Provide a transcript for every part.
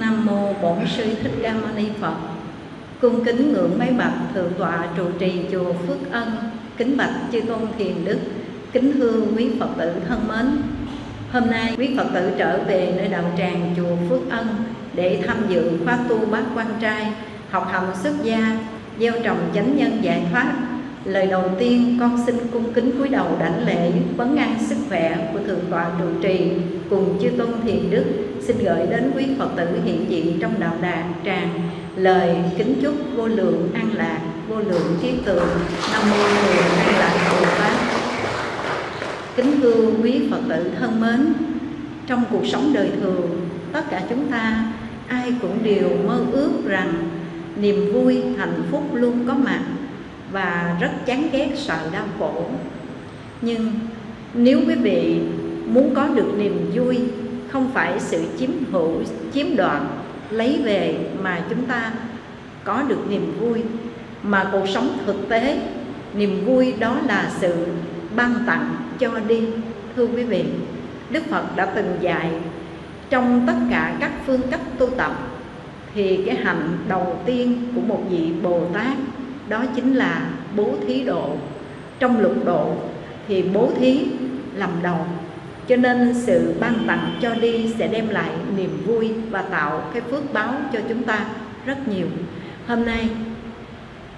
nam mô bổn sư thích ca mâu ni phật. Cung kính ngưỡng mấy bậc thượng tọa trụ trì chùa phước ân, kính bạch chư tôn thiền đức, kính thưa quý phật tử thân mến. Hôm nay quý phật tử trở về nơi đạo tràng chùa phước ân để tham dự khóa tu bát quan trai, học hành xuất gia, gieo trồng chánh nhân giải thoát. Lời đầu tiên con xin cung kính cúi đầu đảnh lễ vấn an sức khỏe của Thượng tọa trụ trì cùng chư tôn thiền đức. Xin gửi đến quý Phật tử hiện diện trong đạo đàn tràng. Lời kính chúc vô lượng an lạc, vô lượng trí tường, nam mô lượng an lạc Bồ pháp. Kính thưa quý Phật tử thân mến, trong cuộc sống đời thường, tất cả chúng ta ai cũng đều mơ ước rằng niềm vui, hạnh phúc luôn có mặt và rất chán ghét sợ đau khổ. Nhưng nếu quý vị muốn có được niềm vui không phải sự chiếm hữu, chiếm đoạt, lấy về mà chúng ta có được niềm vui mà cuộc sống thực tế niềm vui đó là sự ban tặng cho đi thưa quý vị Đức Phật đã từng dạy trong tất cả các phương cách tu tập thì cái hạnh đầu tiên của một vị Bồ Tát đó chính là bố thí độ. Trong lục độ thì bố thí làm đầu. Cho nên sự ban tặng cho đi sẽ đem lại niềm vui và tạo cái phước báo cho chúng ta rất nhiều. Hôm nay,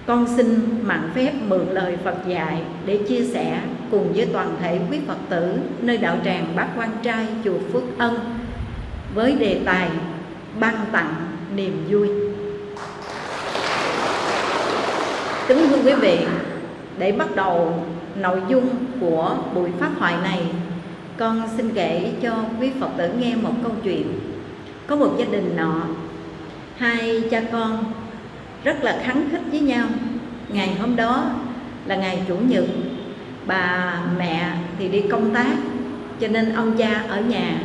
con xin mạn phép mượn lời Phật dạy để chia sẻ cùng với toàn thể quý Phật tử nơi đạo tràng Bát Quan Trai chùa Phước Ân với đề tài ban tặng niềm vui. Kính thưa quý vị, để bắt đầu nội dung của buổi phát thoại này, con xin kể cho quý Phật tử nghe một câu chuyện. Có một gia đình nọ, hai cha con rất là khắng khích với nhau. Ngày hôm đó là ngày Chủ nhật, bà mẹ thì đi công tác, cho nên ông cha ở nhà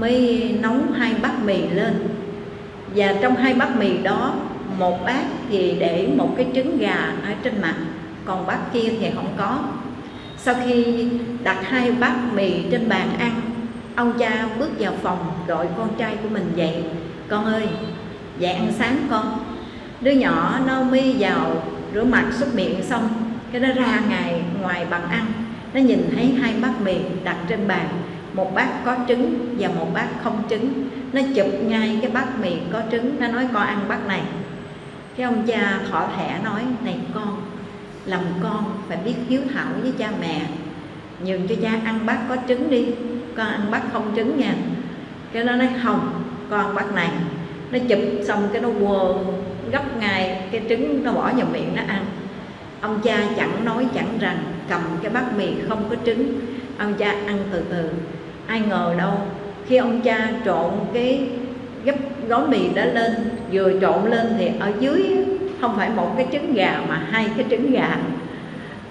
mới nấu hai bát mì lên. Và trong hai bát mì đó một bát thì để một cái trứng gà ở trên mặt, còn bát kia thì không có. Sau khi đặt hai bát mì trên bàn ăn, ông cha bước vào phòng gọi con trai của mình dậy. Con ơi, dậy ăn sáng con. Đứa nhỏ nó mi vào rửa mặt súc miệng xong, cái nó ra ngày ngoài bàn ăn. Nó nhìn thấy hai bát mì đặt trên bàn, một bát có trứng và một bát không trứng. Nó chụp ngay cái bát mì có trứng, nó nói con ăn bát này cái ông cha thọ thẻ nói, này con làm con phải biết hiếu thảo với cha mẹ. Nhường cho cha ăn bát có trứng đi, con ăn bát không trứng nha. Cái nó nói, không, con bát này nó chụp xong cái nó quơ gấp ngay, cái trứng nó bỏ vào miệng nó ăn. Ông cha chẳng nói chẳng rằng, cầm cái bát mì không có trứng. Ông cha ăn từ từ, ai ngờ đâu, khi ông cha trộn cái gấp gói mì đó lên, vừa trộn lên thì ở dưới không phải một cái trứng gà mà hai cái trứng gà.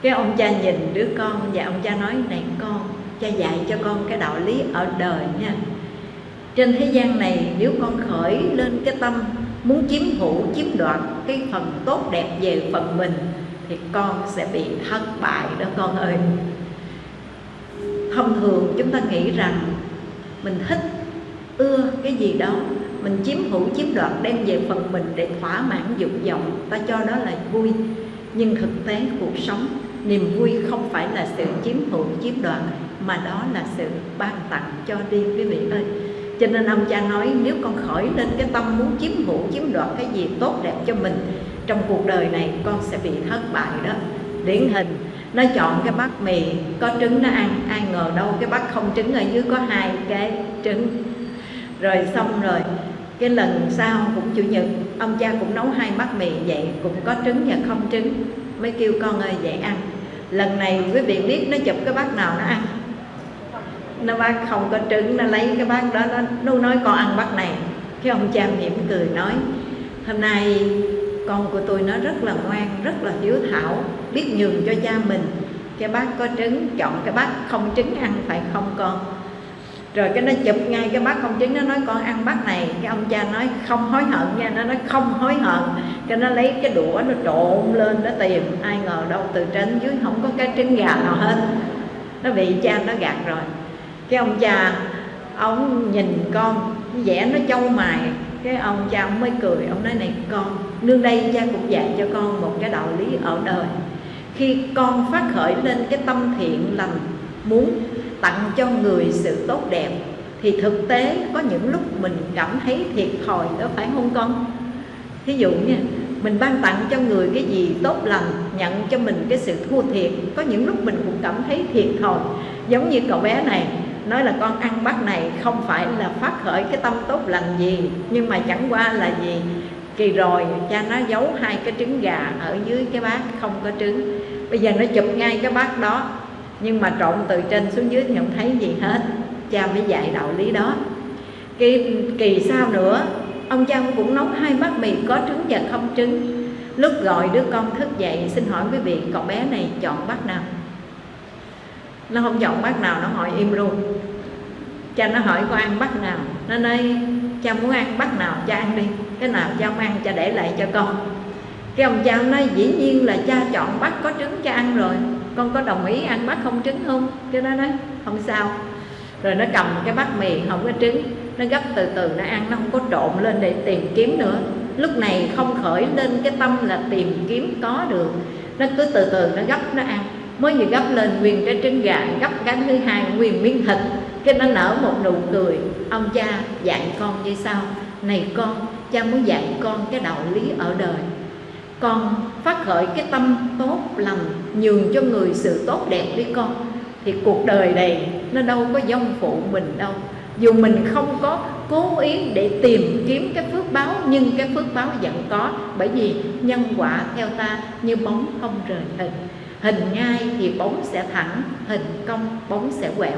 Cái ông cha nhìn đứa con và ông cha nói, này con, cha dạy cho con cái đạo lý ở đời nha. Trên thế gian này nếu con khởi lên cái tâm muốn chiếm hữu, chiếm đoạt cái phần tốt đẹp về phần mình thì con sẽ bị thất bại đó con ơi. Thông thường chúng ta nghĩ rằng mình thích ưa cái gì đó mình chiếm hữu, chiếm đoạt đem về phần mình để thỏa mãn dục vọng ta cho đó là vui. Nhưng thực tế cuộc sống, niềm vui không phải là sự chiếm hữu, chiếm đoạt, mà đó là sự ban tặng cho đi, quý vị ơi. Cho nên ông cha nói, nếu con khởi lên cái tâm muốn chiếm hữu, chiếm đoạt cái gì tốt đẹp cho mình, trong cuộc đời này con sẽ bị thất bại đó. Điển hình, nó chọn cái bát mì, có trứng nó ăn, ai ngờ đâu cái bát không trứng ở dưới có hai cái trứng. Rồi xong rồi cái lần sau cũng chủ nhật ông cha cũng nấu hai bát mì vậy cũng có trứng và không trứng mới kêu con ơi vậy ăn. Lần này quý vị biết nó chụp cái bát nào nó ăn. Nó bác không có trứng nó lấy cái bát đó nó, nó nói con ăn bát này. Cái ông cha mỉm cười nói hôm nay con của tôi nó rất là ngoan rất là hiếu thảo biết nhường cho cha mình. Cái bát có trứng chọn cái bát không trứng ăn phải không con? Rồi cái nó chụp ngay cái bát không trứng nó nói con ăn bát này. Cái ông cha nói không hối hận nha. Nó nói không hối hận. Cái nó lấy cái đũa nó trộn lên nó tìm, ai ngờ đâu từ trên dưới không có cái trứng gà nào hết. Nó bị cha nó gạt rồi. Cái ông cha, ông nhìn con vẽ nó châu mài. Cái ông cha ông mới cười, ông nói này con, nương đây cha cũng dạy cho con một cái đạo lý ở đời. Khi con phát khởi lên cái tâm thiện lành, muốn tặng cho người sự tốt đẹp, thì thực tế có những lúc mình cảm thấy thiệt thòi đó, phải không con? Thí dụ nha, mình ban tặng cho người cái gì tốt lành, nhận cho mình cái sự thua thiệt, có những lúc mình cũng cảm thấy thiệt thòi. Giống như cậu bé này, nói là con ăn bát này không phải là phát khởi cái tâm tốt lành gì, nhưng mà chẳng qua là gì? Kỳ rồi, cha nó giấu hai cái trứng gà ở dưới cái bát không có trứng. Bây giờ nó chụp ngay cái bát đó nhưng mà trộn từ trên xuống dưới thì không thấy gì hết. Cha mới dạy đạo lý đó. Kỳ, kỳ sau nữa ông cha cũng nấu hai bát mì có trứng và không trứng. Lúc gọi đứa con thức dậy xin hỏi quý vị cậu bé này chọn bát nào? Nó không chọn bát nào nó hỏi im luôn. Cha nó hỏi con ăn bát nào? Nó nói cha muốn ăn bát nào cha ăn đi. Cái nào cha không ăn cha để lại cho con. Cái ông cha nói dĩ nhiên là cha chọn bát có trứng cha ăn rồi con có đồng ý ăn bát không trứng không? Cái nó nói, không sao. Rồi nó cầm cái bát mì, không có trứng. Nó gấp từ từ, nó ăn, nó không có trộn lên để tìm kiếm nữa. Lúc này không khởi lên cái tâm là tìm kiếm có được. Nó cứ từ từ, nó gấp, nó ăn. Mới vừa gấp lên nguyên cái trứng gà, gấp cái thứ hai, nguyên miếng thịt. Cái nó nở một nụ cười. Ông cha dạy con như sao? Này con, cha muốn dạy con cái đạo lý ở đời con phát khởi cái tâm tốt lành, nhường cho người sự tốt đẹp đi con. Thì cuộc đời này nó đâu có dông phụ mình đâu. Dù mình không có cố ý để tìm kiếm cái phước báo, nhưng cái phước báo vẫn có. Bởi vì nhân quả theo ta như bóng không rời hình. Hình ngay thì bóng sẽ thẳng, hình cong bóng sẽ quẹo.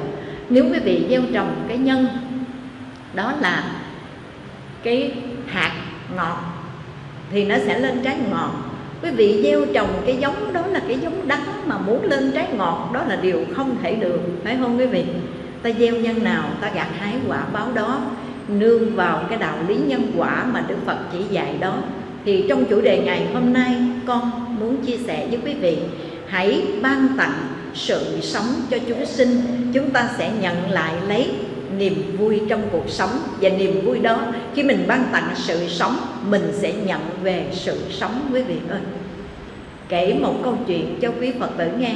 Nếu quý vị gieo trồng cái nhân, đó là cái hạt ngọt thì nó sẽ lên trái ngọt. Quý vị gieo trồng cái giống đó là cái giống đắng mà muốn lên trái ngọt, đó là điều không thể được, phải không quý vị? Ta gieo nhân nào, ta gặt hái quả báo đó, nương vào cái đạo lý nhân quả mà đức phật chỉ dạy đó. Thì trong chủ đề ngày hôm nay, con muốn chia sẻ với quý vị, hãy ban tặng sự sống cho chúng sinh. Chúng ta sẽ nhận lại lấy niềm vui trong cuộc sống. Và niềm vui đó, khi mình ban tặng sự sống, mình sẽ nhận về sự sống, quý vị ơi. Kể một câu chuyện cho quý phật tử nghe.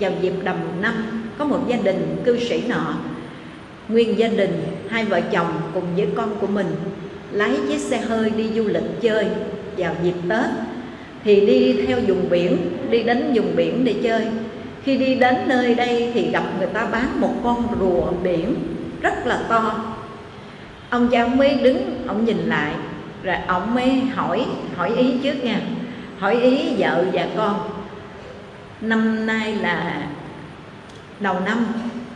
Vào dịp đầm năm, có một gia đình cư sĩ nọ, nguyên gia đình, hai vợ chồng cùng với con của mình, lái chiếc xe hơi đi du lịch chơi. Vào dịp tết, thì đi theo vùng biển, đi đến vùng biển để chơi. Khi đi đến nơi đây thì gặp người ta bán một con rùa biển rất là to. Ông cha mới đứng, ông nhìn lại, rồi ông mới hỏi hỏi ý trước nha. Hỏi ý vợ và con. Năm nay là đầu năm,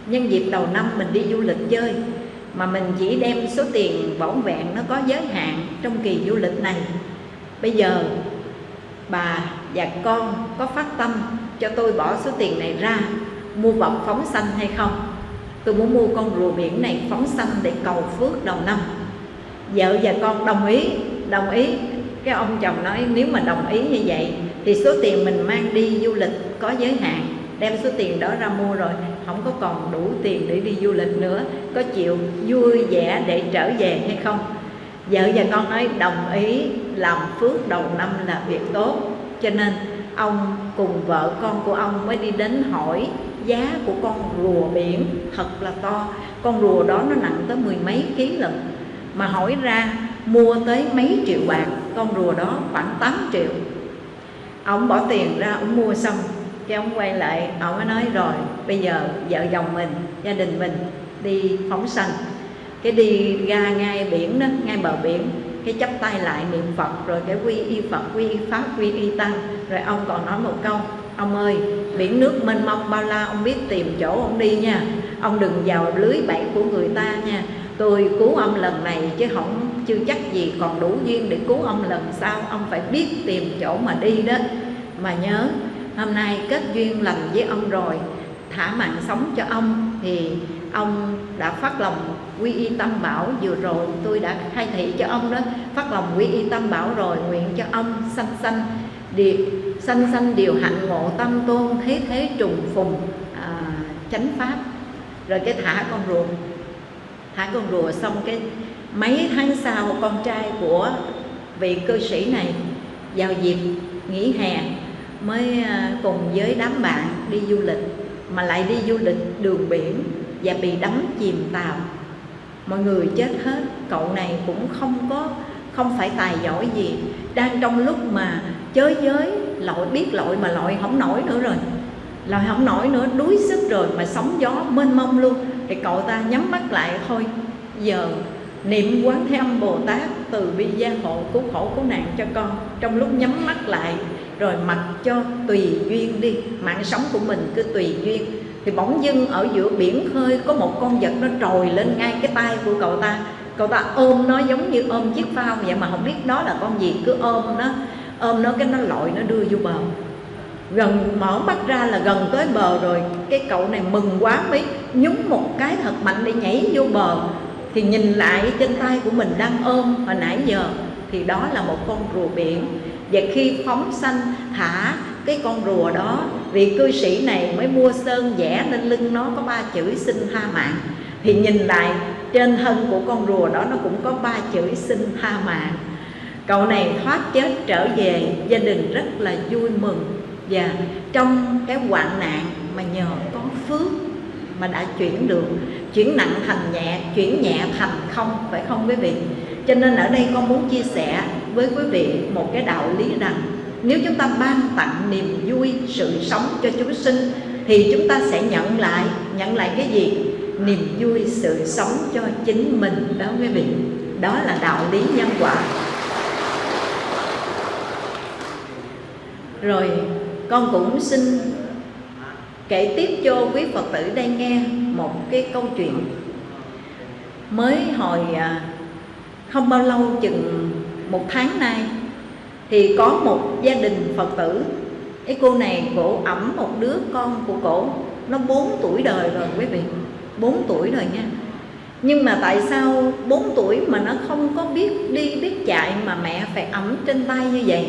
nhân dịp đầu năm mình đi du lịch chơi, mà mình chỉ đem số tiền bổn vẹn nó có giới hạn trong kỳ du lịch này. Bây giờ bà và con có phát tâm cho tôi bỏ số tiền này ra, mua vật phóng xanh hay không? Tôi muốn mua con rùa biển này phóng sanh để cầu phước đầu năm. Vợ và con đồng ý đồng ý. Cái ông chồng nói, nếu mà đồng ý như vậy, thì số tiền mình mang đi du lịch có giới hạn. Đem số tiền đó ra mua rồi không có còn đủ tiền để đi du lịch nữa. Có chịu vui vẻ để trở về hay không? Vợ và con nói, đồng ý, làm phước đầu năm là việc tốt. Cho nên, ông cùng vợ con của ông mới đi đến hỏi giá của con rùa biển thật là to. Con rùa đó nó nặng tới mười mấy ký lận. Mà hỏi ra, mua tới mấy triệu bạc? Con rùa đó khoảng 8 triệu. Ông bỏ tiền ra, ông mua xong. Cái ông quay lại, ông mới nói, rồi, bây giờ vợ chồng mình, gia đình mình đi phóng sanh. Cái đi ra ngay biển đó, ngay bờ biển, cái chắp tay lại niệm phật, rồi cái quy y phật, quy y pháp, quy y tăng. Rồi ông còn nói một câu ông ơi, biển nước mênh mông bao la, ông biết tìm chỗ ông đi nha. Ông đừng vào lưới bẫy của người ta nha. Tôi cứu ông lần này chứ không, chưa chắc gì còn đủ duyên để cứu ông lần sau. Ông phải biết tìm chỗ mà đi đó. Mà nhớ, hôm nay kết duyên lành với ông rồi. Thả mạng sống cho ông thì ông đã phát lòng quy y tâm bảo. Vừa rồi tôi đã khai thị cho ông đó. Phát lòng quy y tâm bảo rồi, nguyện cho ông sanh sanh điều sanh sanh điều hạnh ngộ tâm tôn thế thế trùng phùng à, chánh pháp. Rồi cái thả con rùa. Thả con rùa xong cái mấy tháng sau con trai của vị cư sĩ này vào dịp nghỉ hè mới à, cùng với đám bạn đi du lịch mà lại đi du lịch đường biển và bị đắm chìm tàu. Mọi người chết hết cậu này cũng không có không phải tài giỏi gì. Đang trong lúc mà chới giới, lội biết lội mà lội không nổi nữa rồi. Lội không nổi nữa, đuối sức rồi mà sóng gió mênh mông luôn. Thì cậu ta nhắm mắt lại thôi. Giờ niệm quán thế âm bồ tát từ bi gia hộ cứu khổ cứu nạn cho con. Trong lúc nhắm mắt lại, rồi mặc cho tùy duyên đi. Mạng sống của mình cứ tùy duyên. Thì bỗng dưng ở giữa biển khơi, có một con vật nó trồi lên ngay cái tay của cậu ta. Cậu ta ôm nó giống như ôm chiếc phao vậy mà không biết đó là con gì. Cứ ôm nó ôm nó cái nó lội, nó đưa vô bờ. Gần mở mắt ra là gần tới bờ rồi. Cái cậu này mừng quá mới nhúng một cái thật mạnh để nhảy vô bờ. Thì nhìn lại trên tay của mình đang ôm hồi nãy giờ thì đó là một con rùa biển. Và khi phóng sanh thả cái con rùa đó, vị cư sĩ này mới mua sơn vẽ lên lưng nó có ba chữ xin tha mạng. Thì nhìn lại trên thân của con rùa đó nó cũng có ba chữ xin tha mạng cậu này thoát chết trở về gia đình rất là vui mừng. Và trong cái hoạn nạn mà nhờ có phước mà đã chuyển được, chuyển nặng thành nhẹ, chuyển nhẹ thành không, phải không quý vị? Cho nên ở đây con muốn chia sẻ với quý vị một cái đạo lý rằng, nếu chúng ta ban tặng niềm vui, sự sống cho chúng sinh, thì chúng ta sẽ nhận lại nhận lại cái gì? Niềm vui, sự sống cho chính mình. Đó quý vị. Đó là đạo lý nhân quả. Rồi, con cũng xin kể tiếp cho quý phật tử đây nghe một cái câu chuyện mới hồi à, không bao lâu, chừng một tháng nay, thì có một gia đình phật tử. Cái cô này cổ ẩm một đứa con của cổ, nó 4 tuổi đời rồi quý vị 4 tuổi rồi nha. Nhưng mà tại sao 4 tuổi mà nó không có biết đi biết chạy mà mẹ phải ẩm trên tay như vậy?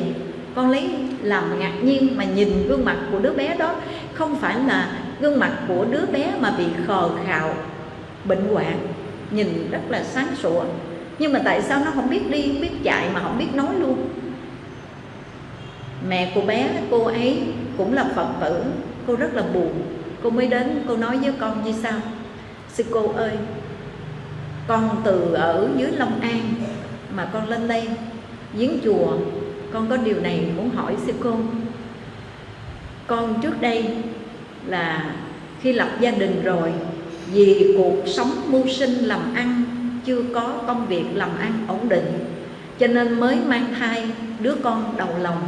Con lấy làm ngạc nhiên mà nhìn gương mặt của đứa bé đó. Không phải là gương mặt của đứa bé mà bị khờ khạo, bệnh hoạn, nhìn rất là sáng sủa. Nhưng mà tại sao nó không biết đi, biết chạy mà không biết nói luôn? Mẹ của bé, cô ấy cũng là phật tử. Cô rất là buồn. Cô mới đến, cô nói với con như sao sư cô ơi, con từ ở dưới long an mà con lên đây, giếng chùa con có điều này muốn hỏi sư cô. Con trước đây là khi lập gia đình rồi, vì cuộc sống mưu sinh làm ăn, chưa có công việc làm ăn ổn định, cho nên mới mang thai đứa con đầu lòng,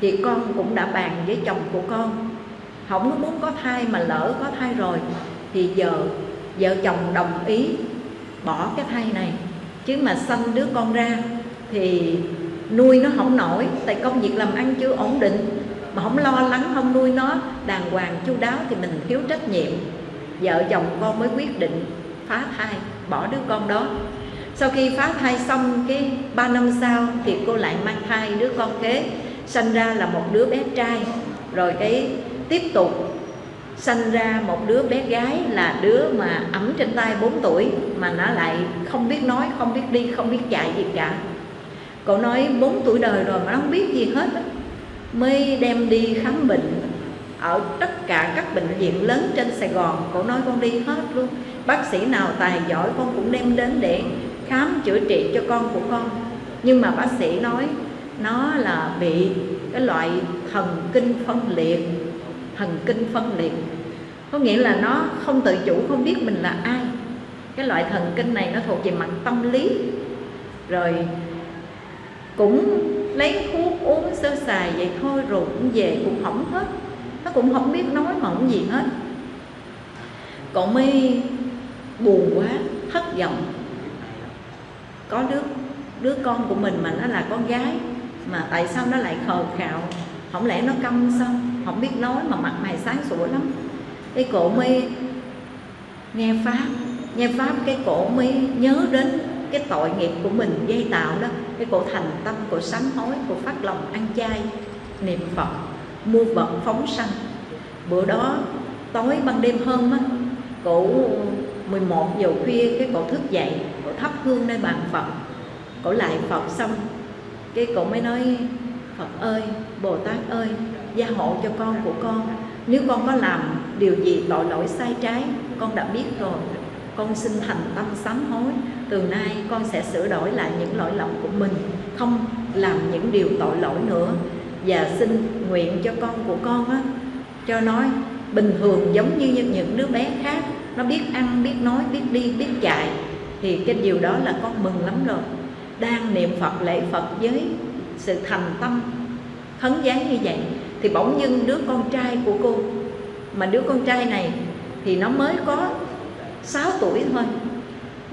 thì con cũng đã bàn với chồng của con. Không có muốn có thai mà lỡ có thai rồi, thì giờ vợ chồng đồng ý bỏ cái thai này. Chứ mà sanh đứa con ra, thì nuôi nó không nổi, tại công việc làm ăn chưa ổn định. Mà không lo lắng không nuôi nó, đàng hoàng chu đáo thì mình thiếu trách nhiệm. Vợ chồng con mới quyết định phá thai, bỏ đứa con đó. Sau khi phá thai xong cái ba năm sau thì cô lại mang thai đứa con kế, sanh ra là một đứa bé trai. Rồi cái tiếp tục sanh ra một đứa bé gái là đứa mà ẩm trên tay 4 tuổi, mà nó lại không biết nói, không biết đi, không biết chạy gì cả cậu nói 4 tuổi đời rồi mà nó không biết gì hết mới đem đi khám bệnh ở tất cả các bệnh viện lớn trên Sài Gòn. Cậu nói con đi hết luôn. Bác sĩ nào tài giỏi con cũng đem đến để khám chữa trị cho con của con. Nhưng mà bác sĩ nói, nó là bị cái loại thần kinh phân liệt, thần kinh phân liệt. Có nghĩa là nó không tự chủ, không biết mình là ai. Cái loại thần kinh này nó thuộc về mặt tâm lý. Rồi cũng lấy thuốc uống sơ xài vậy thôi, rồi cũng về cũng hỏng hết. Nó cũng không biết nói mà không gì hết. Cậu mi buồn quá, thất vọng. Có đứa đứa con của mình mà nó là con gái, mà tại sao nó lại khờ khạo? Không lẽ nó câm sao? Không biết nói mà mặt mày sáng sủa lắm. Cái cổ mi nghe pháp nghe pháp, cái cổ mi nhớ đến cái tội nghiệp của mình gây tạo đó, cái cổ thành tâm, cổ sám hối, cổ phát lòng ăn chay, niệm phật, mua vật phóng sanh. Bữa đó tối ban đêm hôm á, cổ 11 giờ khuya cái cổ thức dậy, cổ thắp hương nơi bàn phật, cổ lại phật xong, cái cổ mới nói, phật ơi, bồ tát ơi, gia hộ cho con của con. Nếu con có làm điều gì tội lỗi sai trái, con đã biết rồi. Con xin thành tâm sám hối từ nay con sẽ sửa đổi lại những lỗi lầm của mình, không làm những điều tội lỗi nữa. Và xin nguyện cho con của con á, cho nói bình thường giống như những đứa bé khác. Nó biết ăn, biết nói, biết đi, biết chạy. Thì cái điều đó là con mừng lắm rồi. Đang niệm phật, lễ phật với sự thành tâm khấn giấy như vậy, thì bỗng dưng đứa con trai của cô, mà đứa con trai này thì nó mới có 6 tuổi thôi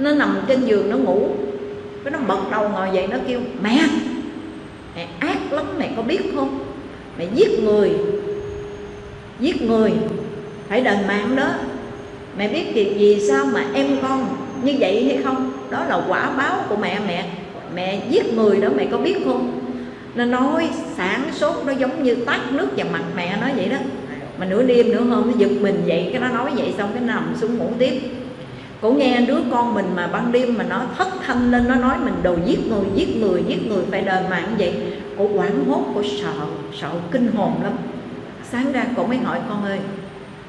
nó nằm trên giường, nó ngủ. Cái nó bật đầu ngồi dậy, nó kêu, mẹ mẹ ác lắm, mẹ có biết không? Mẹ giết người giết người, phải đền mạng đó. Mẹ biết việc gì, sao mà em con như vậy hay không? Đó là quả báo của mẹ mẹ. Mẹ giết người đó, mẹ có biết không? Nó nói sáng sốt, nó giống như tắt nước vào mặt mẹ nói vậy đó. Mà nửa đêm nửa hôm nó giật mình vậy cái nó nói vậy xong, cái nằm xuống ngủ tiếp cô nghe đứa con mình mà ban đêm mà nó thất thanh lên, nó nói mình đồ giết người giết người giết người phải đền mạng vậy. Cô quảng hốt cô sợ sợ kinh hồn lắm. Sáng ra cô mới hỏi, con ơi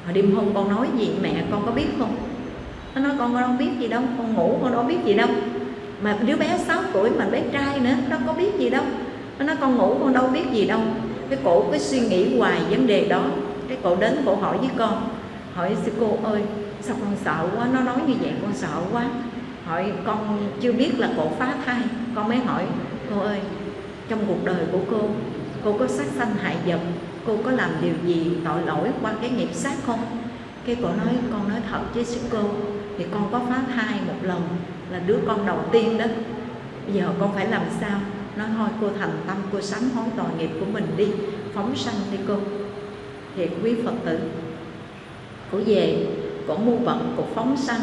hồi đêm hôm con nói gì? Mẹ con có biết không? Nó nói, con đâu biết gì đâu, con ngủ, con đâu biết gì đâu. Mà đứa bé 6 tuổi mà bé trai nữa, nó có biết gì đâu. Nó nói, con ngủ, con đâu biết gì đâu. Cái cổ cái suy nghĩ hoài vấn đề đó. Cái cổ đến, cổ hỏi với con, hỏi sư cô ơi sao con sợ quá? Nó nói như vậy con sợ quá. Hỏi, con chưa biết là cổ phá thai. Con mới hỏi, cô ơi, trong cuộc đời của cô cô có sát sanh hại vật, cô có làm điều gì tội lỗi qua cái nghiệp sát không? Cái cổ nói, con nói thật với sư cô, thì con có phá thai một lần là đứa con đầu tiên đó. Bây giờ con phải làm sao? Nói, thôi, cô thành tâm, cô sám hối tội nghiệp của mình đi, phóng sanh đi cô. Thì quý phật tử. Của về cổ mua vận, cổ phóng sanh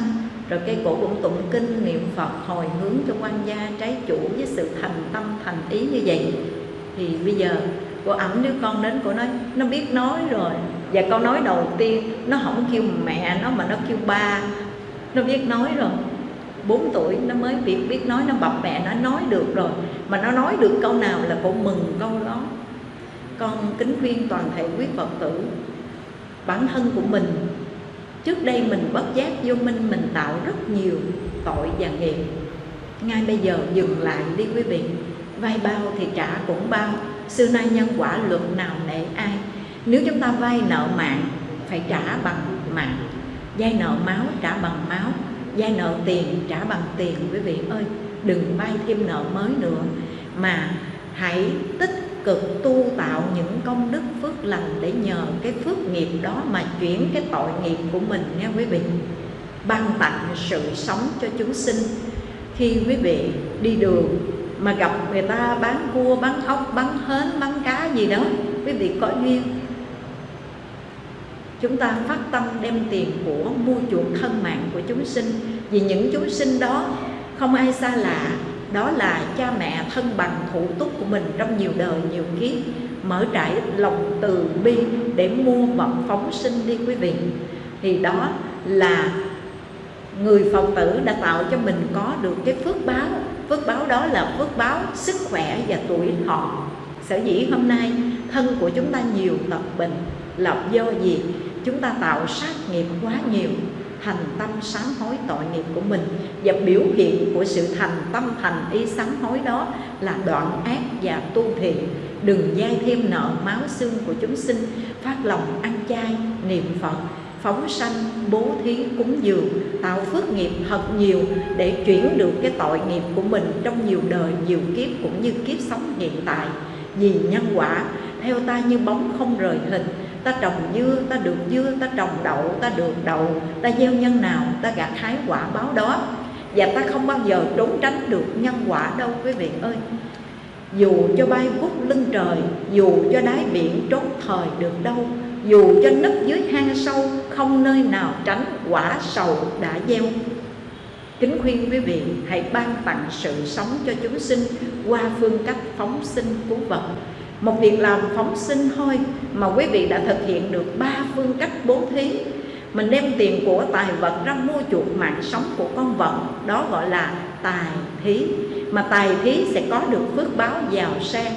rồi cây cổ cũng tụng kinh niệm phật hồi hướng cho quan gia trái chủ với sự thành tâm thành ý như vậy. Thì bây giờ cô ẩm đứa con đến cô nói nó biết nói rồi. Và câu nói đầu tiên nó không kêu mẹ nó mà nó kêu ba. Nó biết nói rồi. 4 tuổi nó mới biết biết nói nó bập mẹ nó nói được rồi. Mà nó nói được câu nào là cô mừng câu đó. Con kính khuyên toàn thể quý phật tử bản thân của mình trước đây mình bất giác vô minh, mình tạo rất nhiều tội và nghiệp. Ngay bây giờ dừng lại đi quý vị. Vay bao thì trả cũng bao. Xưa nay nhân quả luật nào nể ai. Nếu chúng ta vay nợ mạng, phải trả bằng mạng. Vay nợ máu, trả bằng máu. Vay nợ tiền, trả bằng tiền, quý vị ơi. Đừng vay thêm nợ mới nữa. Mà hãy tích cực tu tạo những công đức phước lành để nhờ cái phước nghiệp đó mà chuyển cái tội nghiệp của mình nha quý vị. Ban tặng sự sống cho chúng sinh. Khi quý vị đi đường mà gặp người ta bán cua, bán ốc, bán hến, bán cá gì đó, quý vị có duyên. Chúng ta phát tâm đem tiền của mua chuộc thân mạng của chúng sinh. Vì những chúng sinh đó, không ai xa lạ đó là cha mẹ thân bằng thủ túc của mình trong nhiều đời, nhiều kiếp, mở trải lòng từ bi để mua vật phóng sinh đi quý vị. Thì đó là người phật tử đã tạo cho mình có được cái phước báo. Phước báo đó là phước báo sức khỏe và tuổi thọ. Sở dĩ hôm nay thân của chúng ta nhiều, tập bệnh là do gì? Chúng ta tạo sát nghiệp quá nhiều thành tâm sám hối tội nghiệp của mình và biểu hiện của sự thành tâm thành ý sám hối đó là đoạn ác và tu thiện. Đừng dai thêm nợ máu xương của chúng sinh, phát lòng ăn chay, niệm phật, phóng sanh, bố thí, cúng dường, tạo phước nghiệp thật nhiều để chuyển được cái tội nghiệp của mình trong nhiều đời, nhiều kiếp cũng như kiếp sống hiện tại. Vì nhân quả, theo ta như bóng không rời hình ta trồng dưa, ta được dưa, ta trồng đậu, ta được đậu, ta gieo nhân nào, ta gặt hái quả báo đó. Và ta không bao giờ trốn tránh được nhân quả đâu, quý vị ơi. Dù cho bay vút lưng trời, dù cho đáy biển trốn thời được đâu, dù cho nấp dưới hang sâu, không nơi nào tránh quả sầu đã gieo. Kính khuyên quý vị, hãy ban tặng sự sống cho chúng sinh qua phương cách phóng sinh cứu vật một việc làm phóng sinh thôi mà quý vị đã thực hiện được ba phương cách bố thí. Mình đem tiền của tài vật ra mua chuộc mạng sống của con vật, đó gọi là tài thí. Mà tài thí sẽ có được phước báo giàu sang.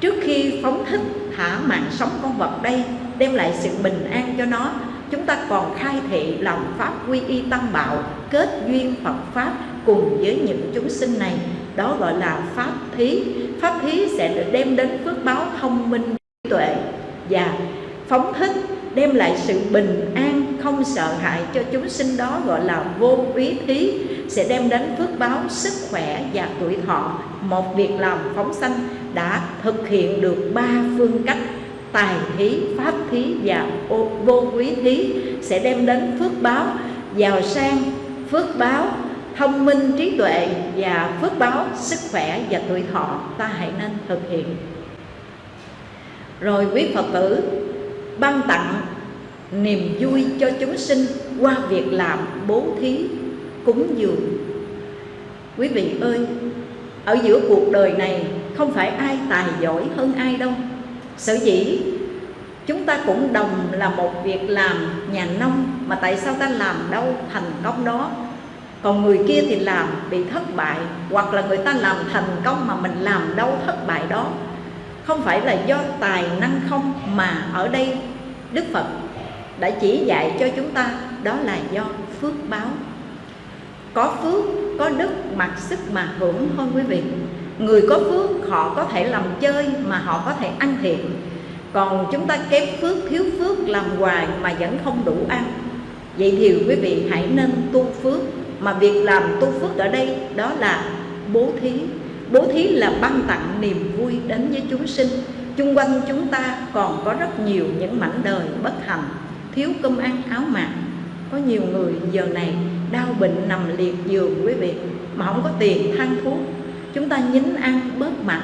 Trước khi phóng thích thả mạng sống con vật đây, đem lại sự bình an cho nó, chúng ta còn khai thị lòng pháp quy y tăng bảo, kết duyên phật pháp cùng với những chúng sinh này, đó gọi là pháp thí. Pháp thí sẽ được đem đến phước báo thông minh trí tuệ và phóng thích, đem lại sự bình an, không sợ hãi cho chúng sinh. Đó gọi là vô úy thí, sẽ đem đến phước báo sức khỏe và tuổi thọ. Một việc làm phóng sanh đã thực hiện được ba phương cách tài thí, pháp thí và vô quý thí, sẽ đem đến phước báo. Giàu sang, phước báo thông minh trí tuệ và phước báo, sức khỏe và tuổi thọ, ta hãy nên thực hiện. Rồi quý phật tử, ban tặng niềm vui cho chúng sinh qua việc làm bố thí, cúng dường. Quý vị ơi, ở giữa cuộc đời này không phải ai tài giỏi hơn ai đâu. Sở dĩ chúng ta cũng đồng là một việc làm nhà nông mà tại sao ta làm đâu thành công đó? Còn người kia thì làm bị thất bại, hoặc là người ta làm thành công mà mình làm đâu thất bại đó. Không phải là do tài năng không, mà ở đây đức phật đã chỉ dạy cho chúng ta, đó là do phước báo. Có phước, có đức mặc sức mà hưởng thôi quý vị. Người có phước, họ có thể làm chơi mà họ có thể ăn thiện. Còn chúng ta kém phước, thiếu phước, làm hoài mà vẫn không đủ ăn. Vậy thì quý vị hãy nên tu phước mà việc làm tu phước ở đây đó là bố thí. Bố thí là ban tặng niềm vui đến với chúng sinh. Chung quanh chúng ta còn có rất nhiều những mảnh đời bất hạnh, thiếu cơm ăn áo mặc. Có nhiều người giờ này đau bệnh nằm liệt giường quý vị, mà không có tiền than thuốc. Chúng ta nhín ăn bớt mặt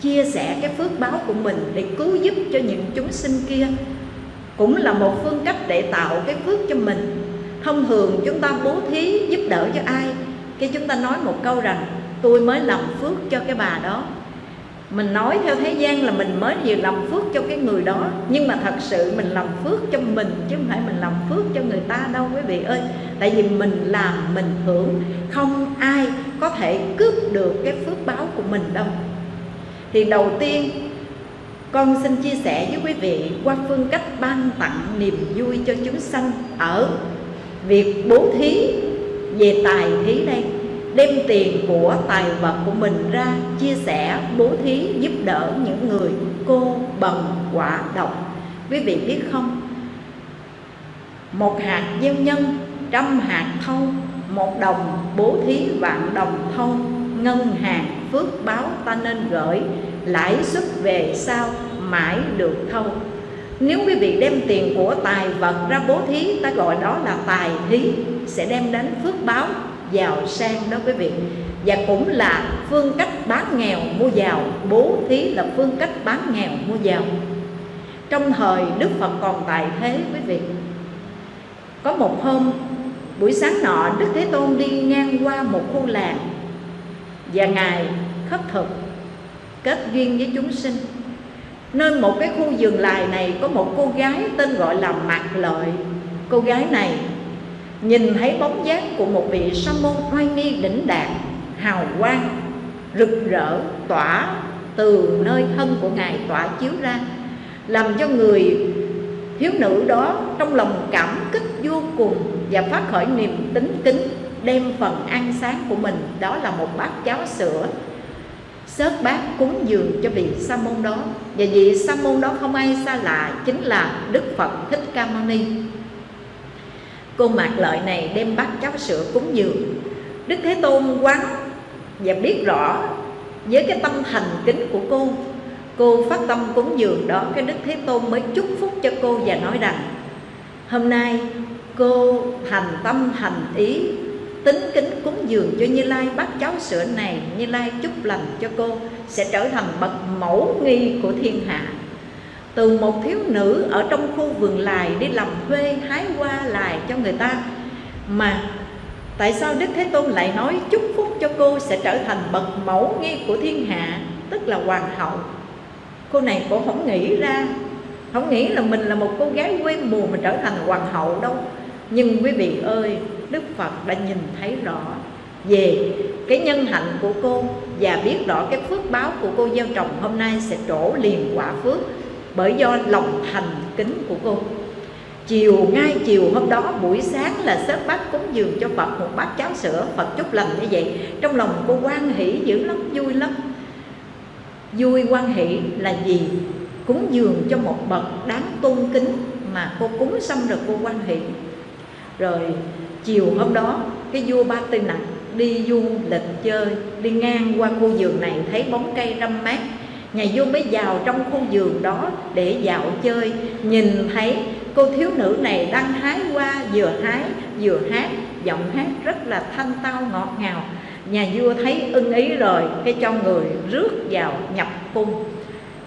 chia sẻ cái phước báo của mình để cứu giúp cho những chúng sinh kia. Cũng là một phương cách để tạo cái phước cho mình thông thường chúng ta bố thí giúp đỡ cho ai? Khi chúng ta nói một câu rằng, tôi mới làm phước cho cái bà đó. Mình nói theo thế gian là mình mới vừa làm phước cho cái người đó, nhưng mà thật sự mình làm phước cho mình chứ không phải mình làm phước cho người ta đâu, quý vị ơi. Tại vì mình làm, mình hưởng, không ai có thể cướp được cái phước báo của mình đâu. Thì đầu tiên, con xin chia sẻ với quý vị qua phương cách ban tặng niềm vui cho chúng sanh ở việc bố thí về tài thí đây, đem tiền của tài vật của mình ra chia sẻ, bố thí giúp đỡ những người cô bần quả độc. Quý vị biết không? Một hạt gieo nhân, trăm hạt thâu, một đồng bố thí vạn đồng thâu, ngân hàng phước báo ta nên gửi, lãi suất về sau mãi được thâu nếu quý vị đem tiền của tài vật ra bố thí, ta gọi đó là tài thí, sẽ đem đến phước báo, giàu sang đó quý vị. Và cũng là phương cách bán nghèo, mua giàu. Bố thí là phương cách bán nghèo, mua giàu. Trong thời đức phật còn tại thế quý vị. Có một hôm, buổi sáng nọ, đức thế tôn đi ngang qua một khu làng. Và ngài khất thực, kết duyên với chúng sinh nên một cái khu vườn lài này có một cô gái tên gọi là mạc lợi. Cô gái này nhìn thấy bóng dáng của một vị sa môn oai nghi đỉnh đạt hào quang, rực rỡ, tỏa từ nơi thân của ngài tỏa chiếu ra, làm cho người thiếu nữ đó trong lòng cảm kích vô cùng và phát khởi niềm tính kính, đem phần ăn sáng của mình. Đó là một bát cháo sữa sớt bát cúng dường cho vị sa môn đó. Và vị sa môn đó không ai xa lạ chính là đức phật thích ca mâu ni. Cô mạc lợi này đem bát cháo sữa cúng dường. Đức thế tôn quán và biết rõ với cái tâm thành kính của cô cô phát tâm cúng dường đó cái đức thế tôn mới chúc phúc cho cô và nói rằng, hôm nay cô thành tâm thành ý tính kính cúng dường cho Như Lai bát cháo sữa này, Như Lai chúc lành cho cô, sẽ trở thành bậc mẫu nghi của thiên hạ. Từ một thiếu nữ ở trong khu vườn lài đi làm thuê hái hoa lài cho người ta. Mà tại sao Đức Thế Tôn lại nói chúc phúc cho cô sẽ trở thành bậc mẫu nghi của thiên hạ, tức là hoàng hậu? Cô này cô không nghĩ ra. Không nghĩ là mình là một cô gái quê mùa mà trở thành hoàng hậu đâu. Nhưng quý vị ơi Đức Phật đã nhìn thấy rõ về cái nhân hạnh của cô và biết rõ cái phước báo của cô gieo trồng hôm nay sẽ trổ liền quả phước bởi do lòng thành kính của cô. Chiều ngay chiều hôm đó, buổi sáng là sớt bát cúng dường cho Phật, một bát cháo sữa. Phật chúc lành như vậy. Trong lòng cô quan hỷ dữ lắm, vui lắm. Vui quan hỷ là gì? Cúng dường cho một bậc đáng tôn kính mà cô cúng xong rồi cô quan hỷ. Rồi chiều hôm đó, cái vua ba tư nặng đi du lịch chơi, đi ngang qua khu vườn này thấy bóng cây râm mát. Nhà vua mới vào trong khu vườn đó để dạo chơi, nhìn thấy cô thiếu nữ này đang hái hoa, vừa hái, vừa hát, giọng hát rất là thanh tao ngọt ngào. Nhà vua thấy ưng ý rồi, cái cho người rước vào nhập cung.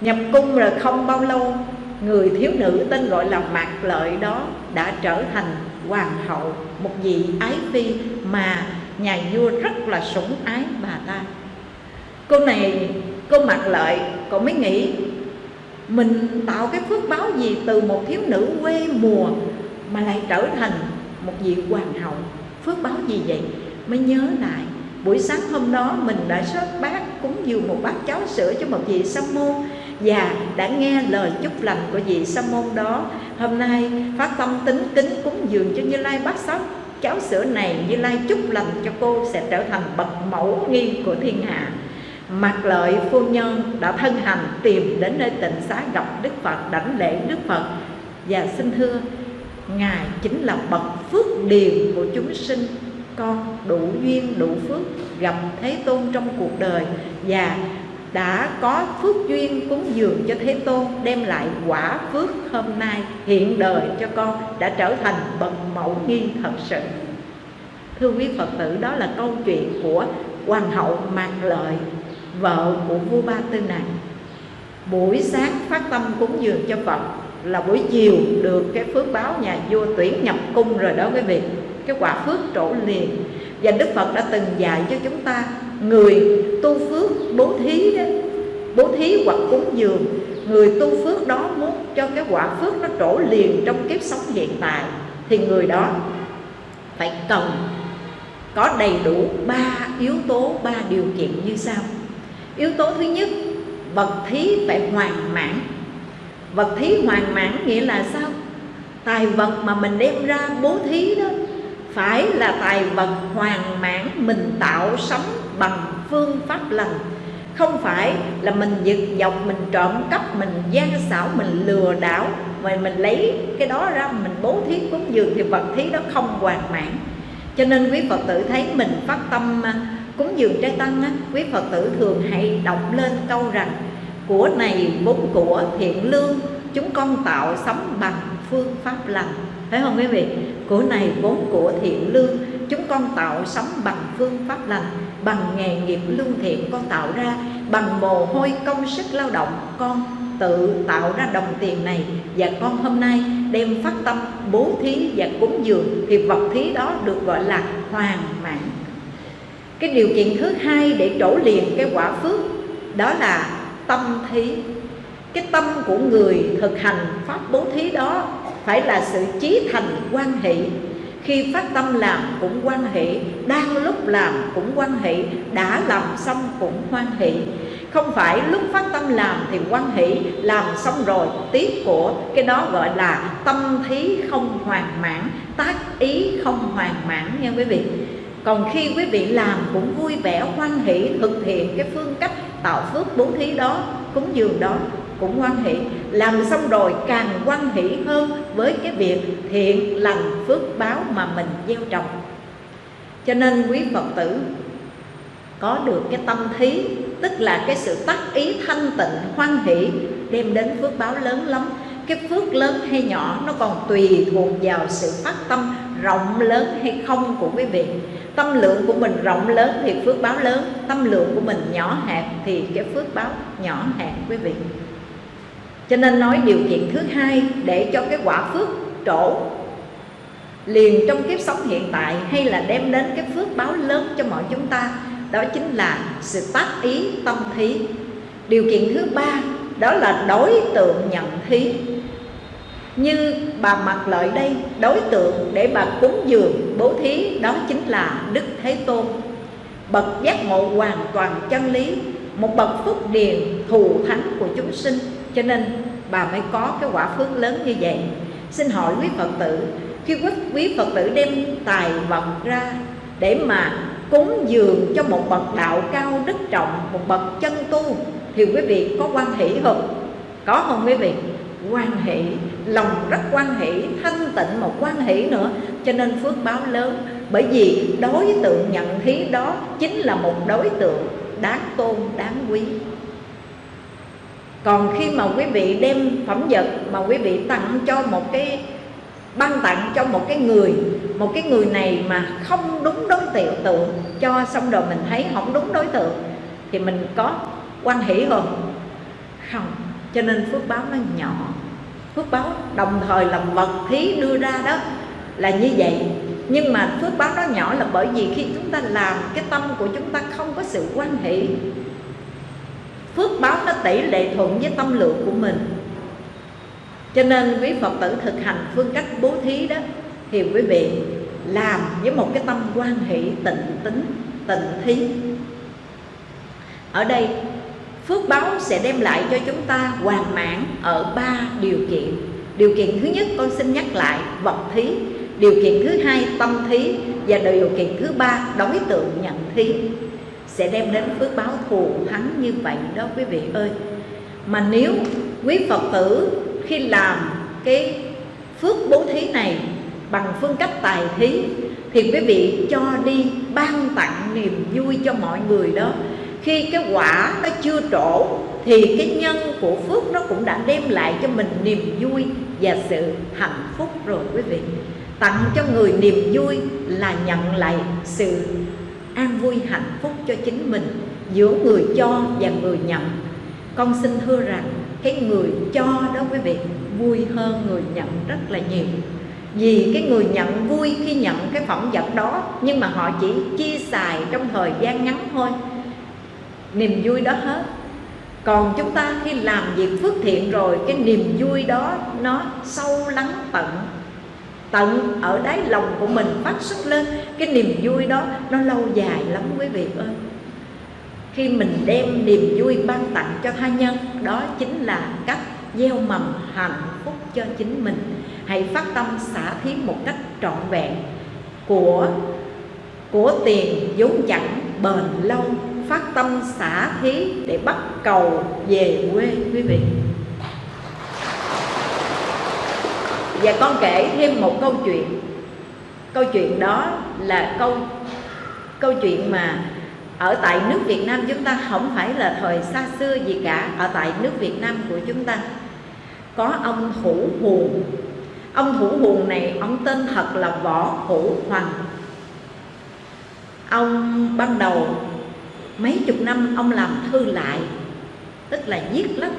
Nhập cung rồi không bao lâu, người thiếu nữ tên gọi là mạc lợi đó đã trở thành hoàng hậu, một vị ái phi mà nhà vua rất là sủng ái bà ta. Cô này, cô mặc lợi cô mới nghĩ, mình tạo cái phước báo gì từ một thiếu nữ quê mùa mà lại trở thành một vị hoàng hậu? Phước báo gì vậy? Mới nhớ lại, buổi sáng hôm đó mình đã sớt bát cúng dường một bát cháo sữa cho một vị sa môn và đã nghe lời chúc lành của vị sa môn đó. Hôm nay phát tâm tính kính cúng dường cho như lai bát sắc cháo sữa này như lai chúc lành cho cô sẽ trở thành bậc mẫu nghi của thiên hạ. Mặt lợi, phu nhân đã thân hành tìm đến nơi tịnh xá gặp Đức Phật, đảnh lễ Đức Phật. Và xin thưa, Ngài chính là bậc phước điền của chúng sinh. Con đủ duyên, đủ phước gặp Thế Tôn trong cuộc đời. Và đã có phước duyên cúng dường cho Thế Tôn, Đem lại quả phước hôm nay hiện đời cho con Đã trở thành bậc mẫu nghi thật sự. Thưa quý Phật tử, đó là câu chuyện của Hoàng hậu Mạc Lợi, Vợ của vua Ba Tư này. Buổi sáng phát tâm cúng dường cho Phật Là buổi chiều được cái phước báo nhà vua tuyển nhập cung rồi đó quý vị. Cái quả phước trổ liền. Và Đức Phật đã từng dạy cho chúng ta Người tu phước bố thí đó Bố thí hoặc cúng dường Người tu phước đó muốn cho cái quả phước nó trổ liền trong kiếp sống hiện tại Thì người đó phải cần có đầy đủ ba yếu tố, ba điều kiện như sau Yếu tố thứ nhất Vật thí phải hoàn mãn Vật thí hoàn mãn nghĩa là sao? Tài vật mà mình đem ra bố thí đó phải là tài vật hoàn mãn Mình tạo sống bằng phương pháp lành. Không phải là mình giật dọc, mình trộm cắp, mình gian xảo, mình lừa đảo mà mình lấy cái đó ra mình bố thí cúng dường Thì vật thí đó không hoàn mãn. Cho nên quý Phật tử thấy mình phát tâm à, cúng dường trái tăng á, quý Phật tử thường hay đọc lên câu rằng của này vốn của thiện lương chúng con tạo sống bằng phương pháp lành thấy không quý vị? Của này vốn của thiện lương, chúng con tạo sống bằng phương pháp lành, bằng nghề nghiệp lương thiện con tạo ra, bằng mồ hôi công sức lao động con tự tạo ra đồng tiền này. Và con hôm nay đem phát tâm bố thí và cúng dường, thì vật thí đó được gọi là hoàn mãn cái điều kiện thứ hai để trổ liền cái quả phước, đó là tâm thí. Cái tâm của người thực hành pháp bố thí đó phải là sự chí thành quan hỷ khi phát tâm làm cũng quan hỷ đang lúc làm cũng quan hỷ đã làm xong cũng hoan hỷ không phải lúc phát tâm làm thì quan hỷ làm xong rồi, tiếc của cái đó gọi là tâm thí không hoàn mãn, tác ý không hoàn mãn nha quý vị. Còn khi quý vị làm cũng vui vẻ, hoan hỷ, thực hiện cái phương cách tạo phước bố thí đó, cúng dường đó cũng quan hỷ. Làm xong rồi càng quan hỷ hơn với cái việc thiện lành phước báo mà mình gieo trồng. Cho nên quý phật tử, có được cái tâm thí, tức là cái sự tác ý thanh tịnh hoan hỷ, đem đến phước báo lớn lắm. Cái phước lớn hay nhỏ nó còn tùy thuộc vào sự phát tâm rộng lớn hay không của quý vị. Tâm lượng của mình rộng lớn thì phước báo lớn, tâm lượng của mình nhỏ hẹp thì cái phước báo nhỏ hẹp, quý vị cho nên nói điều kiện thứ hai để cho cái quả phước trổ liền trong kiếp sống hiện tại hay là đem đến cái phước báo lớn cho mọi chúng ta, đó chính là sự tác ý tâm thí. Điều kiện thứ ba, đó là đối tượng nhận thí. Như bà mặc lợi đây, đối tượng để bà cúng dường bố thí, đó chính là đức thế tôn. Bậc giác ngộ hoàn toàn chân lý, một bậc phúc điền thù thánh của chúng sinh cho nên bà mới có cái quả phước lớn như vậy. Xin hỏi quý phật tử khi quý, quý phật tử đem tài vật ra để mà cúng dường cho một bậc đạo cao đức trọng một bậc chân tu thì quý vị có quan hỷ không? Có không quý vị? Quan hỷ lòng rất quan hỷ thanh tịnh một quan hỷ nữa. Cho nên phước báo lớn bởi vì đối tượng nhận thí đó chính là một đối tượng đáng tôn đáng quý còn khi mà quý vị đem phẩm vật mà quý vị tặng cho một cái, ban tặng cho một cái người, một cái người này mà không đúng đối tượng tượng cho xong rồi mình thấy không đúng đối tượng, thì mình có quan hỷ không không, cho nên phước báo nó nhỏ. Phước báo đồng thời là vật thí đưa ra đó là như vậy. Nhưng mà phước báo đó nhỏ là bởi vì khi chúng ta làm, cái tâm của chúng ta không có sự quan hệ phước báo nó tỷ lệ thuận với tâm lượng của mình. Cho nên quý phật tử thực hành phương cách bố thí đó, thì quý vị làm với một cái tâm quan hệ tịnh tính, tịnh thí. Ở đây, phước báo sẽ đem lại cho chúng ta hoàn mãn ở ba điều kiện. Điều kiện thứ nhất con xin nhắc lại, vật thí. Điều kiện thứ hai, tâm thí. Và điều kiện thứ ba, đối tượng nhận thí sẽ đem đến phước báo thù thắng như vậy đó quý vị ơi. Mà nếu quý phật tử khi làm cái phước bố thí này bằng phương cách tài thí, thì quý vị cho đi ban tặng niềm vui cho mọi người đó. Khi cái quả nó chưa trổ, thì cái nhân của phước nó cũng đã đem lại cho mình niềm vui và sự hạnh phúc rồi quý vị. Tặng cho người niềm vui là nhận lại sự an vui hạnh phúc cho chính mình, giữa người cho và người nhận. Con xin thưa rằng, cái người cho đó quý vị, vui hơn người nhận rất là nhiều. Vì cái người nhận vui khi nhận cái phẩm vật đó, nhưng mà họ chỉ chia xài trong thời gian ngắn thôi. Niềm vui đó hết. Còn chúng ta khi làm việc phước thiện rồi, cái niềm vui đó nó sâu lắng tận tận ở đáy lòng của mình phát xuất lên. Cái niềm vui đó, nó lâu dài lắm quý vị ơi. Khi mình đem niềm vui ban tặng cho tha nhân, đó chính là cách gieo mầm hạnh phúc cho chính mình. Hãy phát tâm xả thí một cách trọn vẹn của của tiền, vốn chẳng, bền lâu. Phát tâm xả thí để bắt cầu về quê quý vị. Và con kể thêm một câu chuyện. Câu chuyện đó là câu câu chuyện mà ở tại nước Việt Nam chúng ta không phải là thời xa xưa gì cả. Ở tại nước Việt Nam của chúng ta có ông thủ huồng ông thủ huồng này, ông tên thật là võ hữu hoàng ông ban đầu mấy chục năm ông làm thư lại, tức là viết lách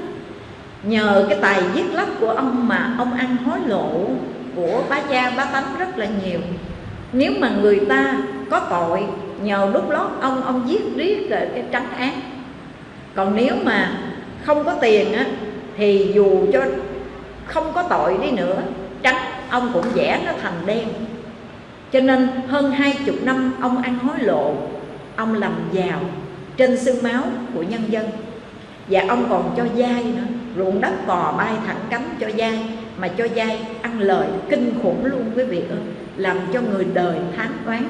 nhờ cái tài viết lách của ông mà ông ăn hối lộ của bá gia, bá tánh rất là nhiều. Nếu mà người ta có tội, nhờ đút lót ông ông giết riết rồi cái trắng án. Còn nếu mà không có tiền á, thì dù cho không có tội đi nữa trắng ông cũng vẽ nó thành đen. Cho nên hơn hai chục năm ông ăn hối lộ, ông làm giàu trên xương máu của nhân dân. Và ông còn cho dai nữa ruộng đất cò bay thẳng cánh cho dai mà cho dai ăn lời kinh khủng luôn quý vị ơi làm cho người đời thán oán.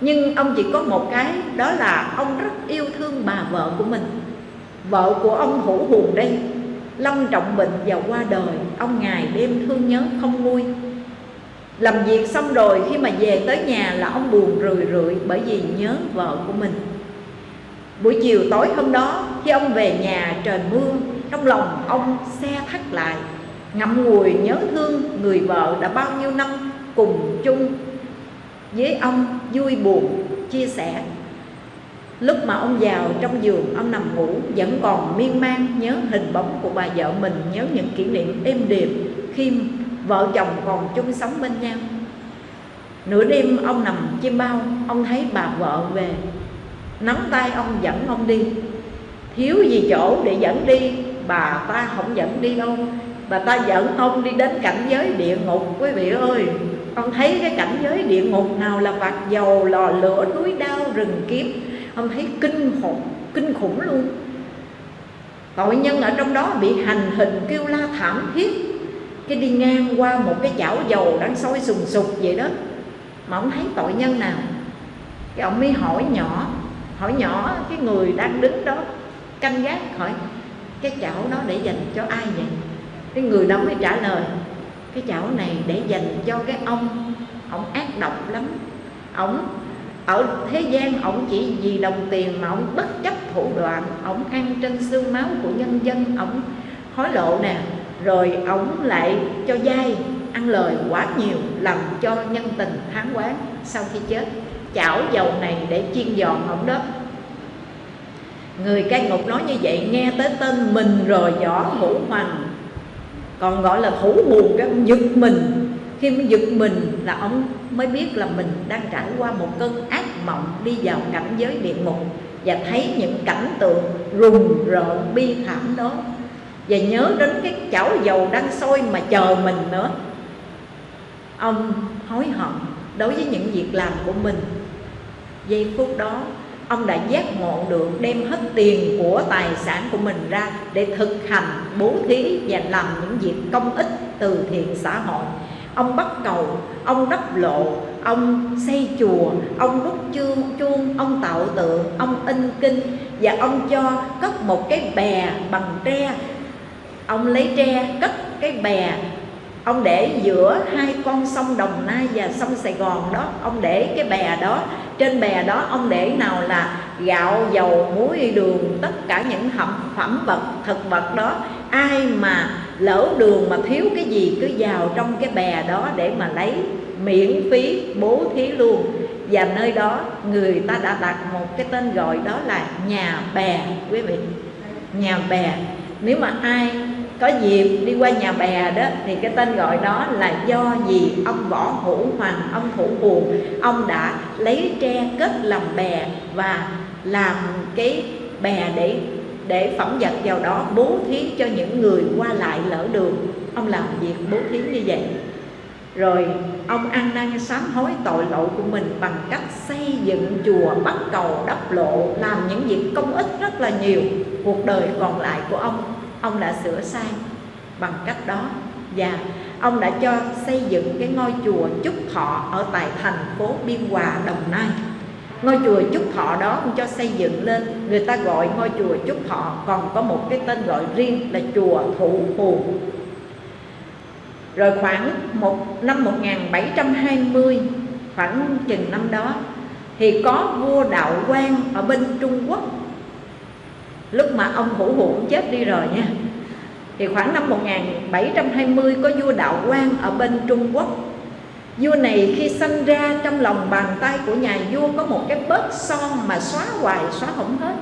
Nhưng ông chỉ có một cái, đó là ông rất yêu thương bà vợ của mình. Vợ của ông hữu hùng đây, lâm trọng bệnh và qua đời, ông ngày đêm thương nhớ không nguôi. Làm việc xong rồi, khi mà về tới nhà là ông buồn rười rượi bởi vì nhớ vợ của mình. Buổi chiều tối hôm đó, khi ông về nhà trời mưa trong lòng ông xe thắt lại, ngậm ngùi nhớ thương người vợ đã bao nhiêu năm cùng chung. Với ông vui buồn chia sẻ, lúc mà ông vào trong giường ông nằm ngủ vẫn còn miên man nhớ hình bóng của bà vợ mình, nhớ những kỷ niệm êm đềm khi vợ chồng còn chung sống bên nhau. Nửa đêm ông nằm chim bao, ông thấy bà vợ về. Nắm tay ông dẫn ông đi. Thiếu gì chỗ để dẫn đi? Bà ta không dẫn đi đâu. Bà ta dẫn ông đi đến cảnh giới địa ngục quý vị ơi. Ông thấy cái cảnh giới địa ngục nào là vạt dầu lò lửa núi đao rừng kiếm, ông thấy kinh khủng kinh khủng luôn. Tội nhân ở trong đó bị hành hình kêu la thảm thiết. Cái đi ngang qua một cái chảo dầu đang sôi sùng sục vậy đó. Mà ông thấy tội nhân nào? Cái ông mới hỏi nhỏ hỏi nhỏ cái người đang đứng đó canh gác hỏi cái chảo đó để dành cho ai vậy? Cái người đó mới trả lời, cái chảo này để dành cho cái ông ông ác độc lắm. Ông, ở thế gian ông chỉ vì đồng tiền mà ông bất chấp thủ đoạn, ông ăn trên xương máu của nhân dân, ông hối lộ nè, rồi ông lại cho dai, ăn lời quá nhiều, làm cho nhân tình tháng quán sau khi chết. Chảo dầu này để chiên giòn ông đó người cai ngục nói như vậy, nghe tới tên mình rồi võ hữu hoàng còn gọi là thủ buồn cái ông giật mình. Khi mới giật mình là ông mới biết là mình đang trải qua một cơn ác mộng, đi vào cảnh giới địa ngục và thấy những cảnh tượng rùng rợn, bi thảm đó. Và nhớ đến cái chảo dầu đang sôi mà chờ mình nữa. Ông hối hận đối với những việc làm của mình. Giây phút đó ông đã giác ngộ được đem hết tiền của tài sản của mình ra để thực hành bố thí và làm những việc công ích từ thiện xã hội. Ông bắt cầu, ông đắp lộ, ông xây chùa, ông đúc chương chuông, ông tạo tượng, ông in kinh và ông cho cất một cái bè bằng tre. Ông lấy tre, cất cái bè ông để giữa hai con sông Đồng Nai và sông Sài Gòn đó, ông để cái bè đó. Trên bè đó, ông để nào là gạo, dầu, muối, đường, tất cả những phẩm phẩm vật, thực vật đó. Ai mà lỡ đường mà thiếu cái gì, cứ vào trong cái bè đó để mà lấy, miễn phí, bố thí luôn. Và nơi đó, người ta đã đặt một cái tên gọi đó là nhà bè, quý vị. Nhà bè. Nếu mà ai có dịp đi qua nhà bè đó, thì cái tên gọi đó là do gì? Ông võ hữu hoàng ông thủ buồn, ông đã lấy tre kết làm bè và làm cái bè để để phẩm vật vào đó, bố thí cho những người qua lại lỡ đường. Ông làm việc bố thí như vậy. Rồi, ông ăn năn sám hối tội lỗi của mình bằng cách xây dựng chùa bắt cầu đắp lộ, làm những việc công ích rất là nhiều. Cuộc đời còn lại của ông ông đã sửa sai bằng cách đó. Và ông đã cho xây dựng cái ngôi chùa Trúc Thọ ở tại thành phố Biên Hòa, Đồng Nai. Ngôi chùa Trúc Thọ đó ông cho xây dựng lên. Người ta gọi ngôi chùa Trúc Thọ còn có một cái tên gọi riêng là chùa Thụ Phù. Rồi khoảng một năm 1720 khoảng chừng năm đó thì có vua đạo quan ở bên Trung Quốc lúc mà ông Hữu Hữu chết đi rồi nha. Thì khoảng năm 1720 có vua đạo Quang ở bên Trung Quốc. Vua này khi sinh ra, trong lòng bàn tay của nhà vua có một cái bớt son mà xóa hoài, xóa không hết.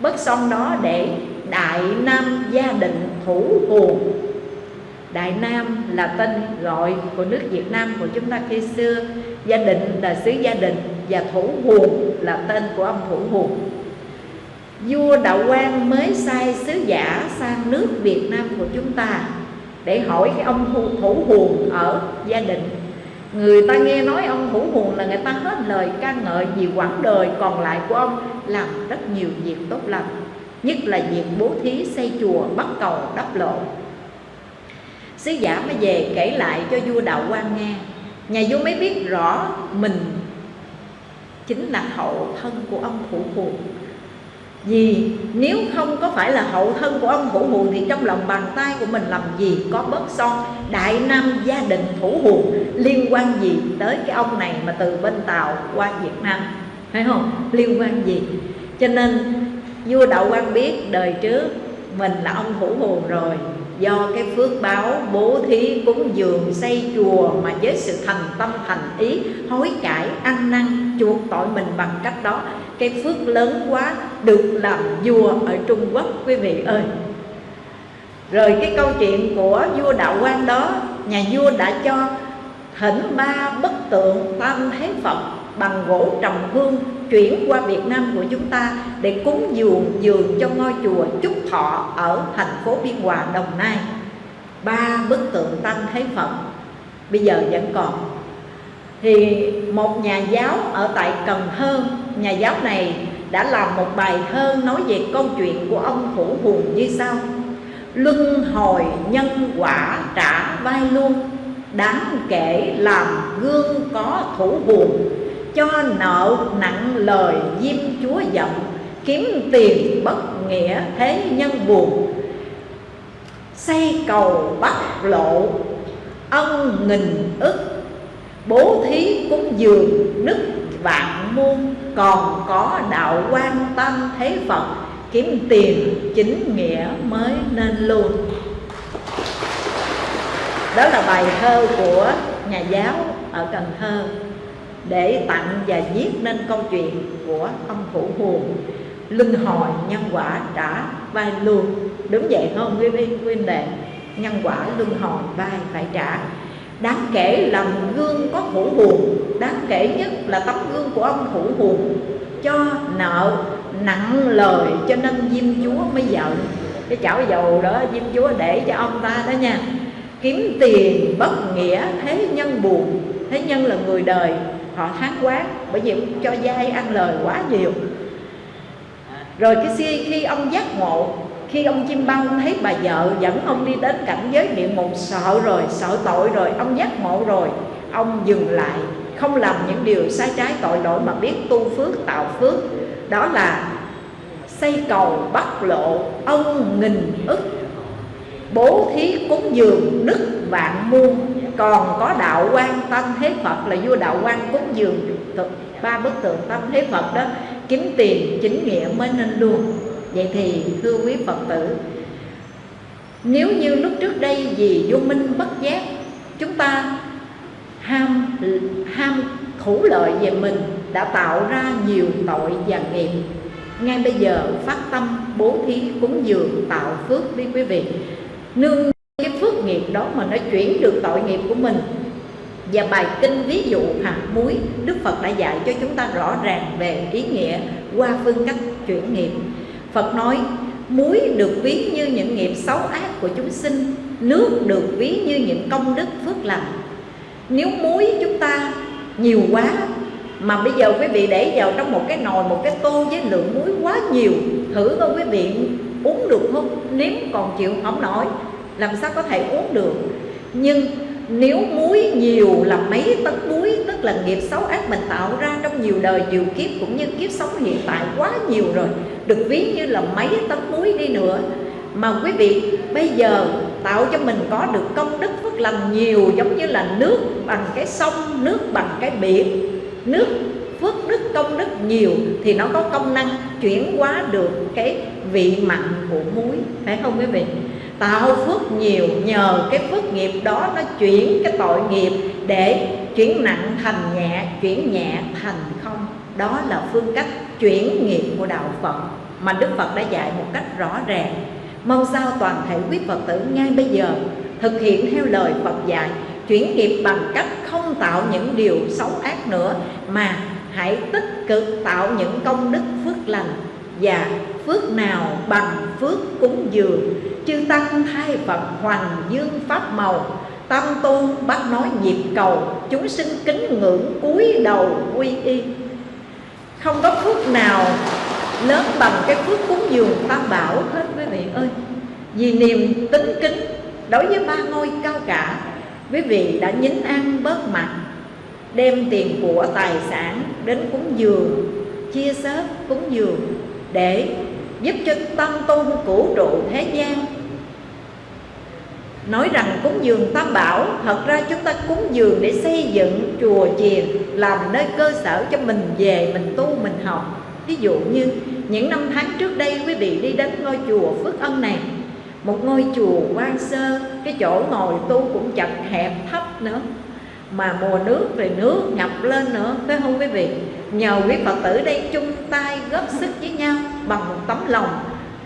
Bớt son đó để Đại Nam gia định thủ hồn Đại Nam là tên gọi của nước Việt Nam của chúng ta khi xưa. Gia định là xứ gia đình và thủ huồng là tên của ông thủ huồng vua đạo Quang mới sai sứ giả sang nước việt nam của chúng ta để hỏi cái ông thủ huồn ở gia đình. Người ta nghe nói ông thủ huồn là người ta hết lời ca ngợi vì quãng đời còn lại của ông làm rất nhiều việc tốt lành, nhất là việc bố thí xây chùa, bắt cầu, đắp lộ sứ giả mới về kể lại cho vua đạo quan nghe. Nhà vua mới biết rõ mình chính là hậu thân của ông thủ huồn vì nếu không có phải là hậu thân của ông thủ hùn thì trong lòng bàn tay của mình làm gì có bớt son? Đại nam gia đình thủ hùn liên quan gì tới cái ông này mà từ bên tàu qua việt nam? Phải không? Liên quan gì? Cho nên, vua đậu quan biết đời trước mình là ông thủ hùn rồi. Do cái phước báo bố thí cúng dường xây chùa mà với sự thành tâm thành ý, hối cải ăn năn chuộc tội mình bằng cách đó cái phước lớn quá được làm vua ở Trung Quốc quý vị ơi rồi cái câu chuyện của vua đạo quan đó nhà vua đã cho thỉnh ba bức tượng tam thế Phật bằng gỗ trầm hương chuyển qua Việt Nam của chúng ta để cúng dường dường cho ngôi chùa Trúc Thọ ở thành phố Biên Hòa, Đồng Nai. Ba bức tượng Tam Thế Phật bây giờ vẫn còn. Thì một nhà giáo ở tại Cần Thơ, nhà giáo này đã làm một bài thơ nói về câu chuyện của ông Thủ Hùng như sau. Luân hồi nhân quả trả vai luôn Đáng kể làm gương có thủ buồn cho nợ nặng lời diêm chúa giận kiếm tiền bất nghĩa thế nhân buồn xây cầu bắt lộ ân nghìn ức bố thí cúng dường đức vạn muôn còn có đạo quan tâm thế phật, kiếm tiền, chính nghĩa mới nên luôn. Đó là bài thơ của nhà giáo ở cần thơ. Để tặng và viết nên câu chuyện của ông phủ Huồng luân hồi nhân quả trả vai luôn. Đúng vậy không quý vị quý đệ? Nhân quả luân hồi vai phải trả đáng kể làm gương có thủ buồn đáng kể nhất là tấm gương của ông thủ buồn cho nợ, nặng lời, cho nên diêm chúa mới giận. Cái chảo dầu đó, diêm chúa để cho ông ta đó nha. Kiếm tiền bất nghĩa, thế nhân buồn. Thế nhân là người đời, họ hán quá bởi vì cho dai ăn lời quá nhiều. Rồi cái khi ông giác ngộ khi ông chim băng thấy bà vợ dẫn ông đi đến cảnh giới địa ngục sợ rồi, sợ tội rồi, ông giác ngộ rồi. Ông dừng lại, không làm những điều sai trái tội lỗi mà biết tu phước, tạo phước. Đó là xây cầu bắt lộ ông nghìn ức. Bố thí cúng dường đức vạn muôn. Còn có đạo quan tâm thế phật là vua đạo quan cúng dường. Ba bức tượng tâm thế phật đó kiếm tiền chính nghĩa mới nên luôn vậy thì, thưa quý phật tử, nếu như lúc trước đây vì vô minh bất giác, chúng ta ham ham thủ lợi về mình đã tạo ra nhiều tội và nghiệp, ngay bây giờ phát tâm bố thí cúng dường tạo phước đi quý vị. Nương cái phước nghiệp đó mà nó chuyển được tội nghiệp của mình. Và bài kinh ví dụ hạt muối, Đức Phật đã dạy cho chúng ta rõ ràng về ý nghĩa qua phương cách chuyển nghiệp. Phật nói muối được ví như những nghiệp xấu ác của chúng sinh Nước được ví như những công đức phước lành Nếu muối chúng ta nhiều quá Mà bây giờ quý vị để vào trong một cái nồi, một cái tô với lượng muối quá nhiều Thử coi quý vị uống được không? Nếm còn chịu không nổi Làm sao có thể uống được Nhưng nếu muối nhiều là mấy tấn muối tức là nghiệp xấu ác mình tạo ra trong nhiều đời nhiều kiếp cũng như kiếp sống hiện tại quá nhiều rồi được ví như là mấy tấn muối đi nữa. Mà quý vị, bây giờ tạo cho mình có được công đức phước lành nhiều giống như là nước bằng cái sông, nước bằng cái biển, nước phước đức, công đức nhiều thì nó có công năng chuyển hóa được cái vị mặn của muối, phải không quý vị? Tạo phước nhiều nhờ cái phước nghiệp đó nó chuyển cái tội nghiệp để chuyển nặng thành nhẹ, chuyển nhẹ thành không. Đó là phương cách chuyển nghiệp của đạo phật mà đức phật đã dạy một cách rõ ràng. Mong sao toàn thể quý phật tử ngay bây giờ thực hiện theo lời phật dạy, chuyển nghiệp bằng cách không tạo những điều xấu ác nữa, mà hãy tích cực tạo những công đức phước lành và phước nào bằng phước cúng dường. Chư tăng thay phật hoàng dương pháp màu tâm tu bắt nói nhịp cầu, chúng sinh kính ngưỡng cúi đầu quy y không có phước nào lớn bằng cái phước cúng dường tam bảo hết, quý vị ơi. Vì niềm tính kính đối với ba ngôi cao cả, quý vị đã nhín ăn bớt mặt đem tiền của tài sản đến cúng dường, chia sớt cúng dường để giúp cho tâm tôn cửu trụ thế gian nói rằng cúng dường tam bảo, thật ra chúng ta cúng dường để xây dựng chùa chiền, làm nơi cơ sở cho mình về, mình tu, mình học. Ví dụ như, những năm tháng trước đây quý vị đi đến ngôi chùa phước ân này. Một ngôi chùa quan sơ, cái chỗ ngồi tu cũng chật hẹp thấp nữa. Mà mùa nước rồi nước ngập lên nữa, phải không quý vị? Nhờ quý phật tử đây chung tay góp sức với nhau bằng một tấm lòng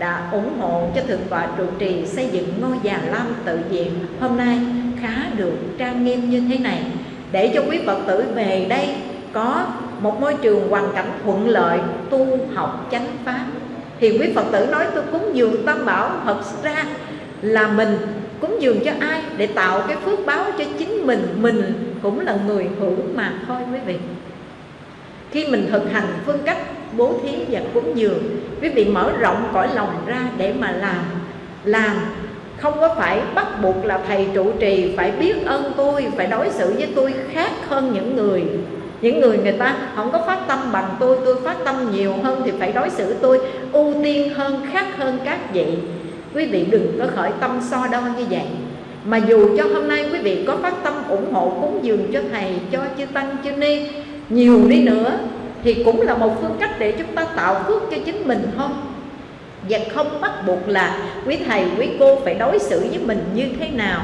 đã ủng hộ cho thượng tọa trụ trì xây dựng ngôi già lam tự viện hôm nay khá được trang nghiêm như thế này. Để cho quý phật tử về đây có một môi trường hoàn cảnh thuận lợi, tu học chánh pháp. Thì quý phật tử nói, tôi cúng dường tam bảo thật ra là mình, cúng dường cho ai để tạo cái phước báo cho chính mình mình cũng là người hữu mà thôi quý vị. Khi mình thực hành phương cách bố thí và cúng dường. Quý vị mở rộng cõi lòng ra để mà làm. Làm, không có phải bắt buộc là thầy trụ trì, phải biết ơn tôi, phải đối xử với tôi khác hơn những người. Những người người ta không có phát tâm bằng tôi tôi phát tâm nhiều hơn thì phải đối xử tôi ưu tiên hơn, khác hơn các vị. Quý vị đừng có khởi tâm so đo như vậy. Mà dù cho hôm nay quý vị có phát tâm ủng hộ cúng dường cho thầy, cho chư tăng, chư ni, nhiều đi nữa thì cũng là một phương cách để chúng ta tạo phước cho chính mình không? Và không bắt buộc là quý thầy, quý cô phải đối xử với mình như thế nào?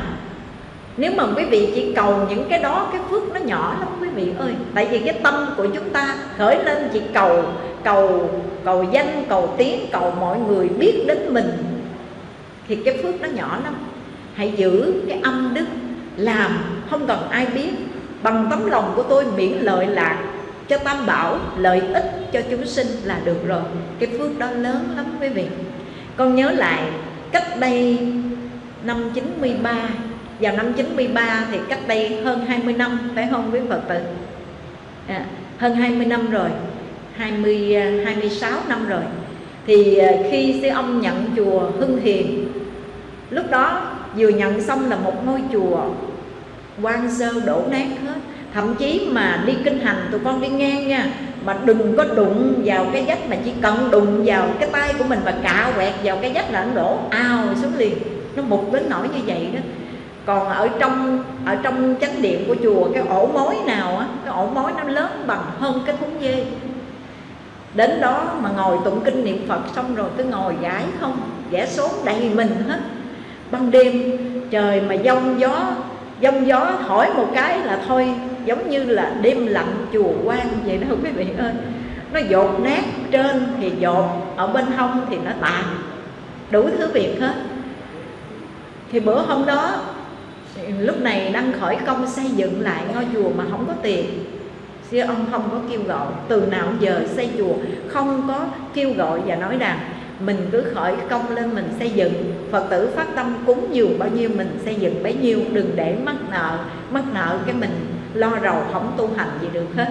Nếu mà quý vị chỉ cầu những cái đó, cái phước nó nhỏ lắm quý vị ơi. Tại vì cái tâm của chúng ta khởi lên chỉ cầu cầu cầu danh, cầu tiếng, cầu mọi người biết đến mình. Thì cái phước nó nhỏ lắm. Hãy giữ cái âm đức, làm, không cần ai biết. Bằng tấm lòng của tôi miễn lợi lạc cho tam bảo lợi ích cho chúng sinh là được rồi. Cái phước đó lớn lắm quý vị. Con nhớ lại cách đây năm 93 vào năm 93 thì cách đây hơn 20 năm phải không quý Phật tử? À, hơn 20 năm rồi 20 26 à, năm rồi. Thì à, khi sư ông nhận chùa Hưng Hiền lúc đó vừa nhận xong là một ngôi chùa quan sơ đổ nát hết thậm chí mà đi kinh hành, tụi con đi ngang nha, mà đừng có đụng vào cái vách mà chỉ cần đụng vào cái tay của mình và cạ quẹt vào cái vách là nó đổ ao xuống liền. Nó mục đến nỗi như vậy đó. Còn ở trong ở trong chánh điện của chùa, cái ổ mối nào á, cái ổ mối nó lớn bằng hơn cái thúng dê. Đến đó mà ngồi tụng kinh niệm phật xong rồi cứ ngồi giải không vẽ số đầy mình hết. Ban đêm trời mà giông gió giông gió thổi một cái là thôi giống như là đêm lạnh chùa quan vậy đó, quý vị ơi. Nó dột nát trên thì dột, ở bên hông thì nó tàn. Đủ thứ việc hết. Thì bữa hôm đó, lúc này đang khởi công xây dựng lại ngôi chùa mà không có tiền. Sư ông không có kêu gọi. Từ nào giờ xây chùa, không có kêu gọi và nói rằng mình cứ khởi công lên mình xây dựng. Phật tử phát tâm cúng dường bao nhiêu mình xây dựng bấy nhiêu, đừng để mắc nợ mắc nợ cái mình lo rầu không tu hành gì được hết.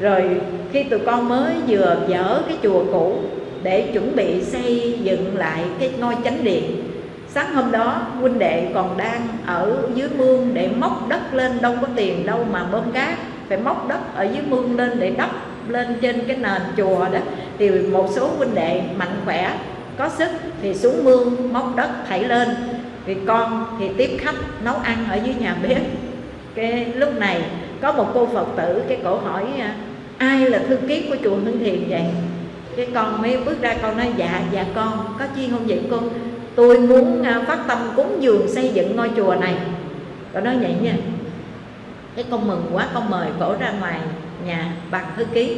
Rồi khi tụi con mới vừa dỡ cái chùa cũ để chuẩn bị xây dựng lại cái ngôi chánh điện, sáng hôm đó huynh đệ còn đang ở dưới mương để móc đất lên, đâu có tiền đâu mà bơm cát, phải móc đất ở dưới mương lên để đắp lên trên cái nền chùa đó. Thì một số huynh đệ mạnh khỏe, có sức thì xuống mương móc đất thảy lên. Thì con thì tiếp khách nấu ăn ở dưới nhà bếp cái lúc này có một cô phật tử, cái cổ hỏi à, ai là thư ký của chùa hưng thiền vậy? Cái con mới bước ra, con nói dạ dạ con, có chi không vậy con tôi muốn à, phát tâm cúng dường xây dựng ngôi chùa này. Con nói vậy nha. Cái con mừng quá, con mời cổ ra ngoài nhà bằng thư ký.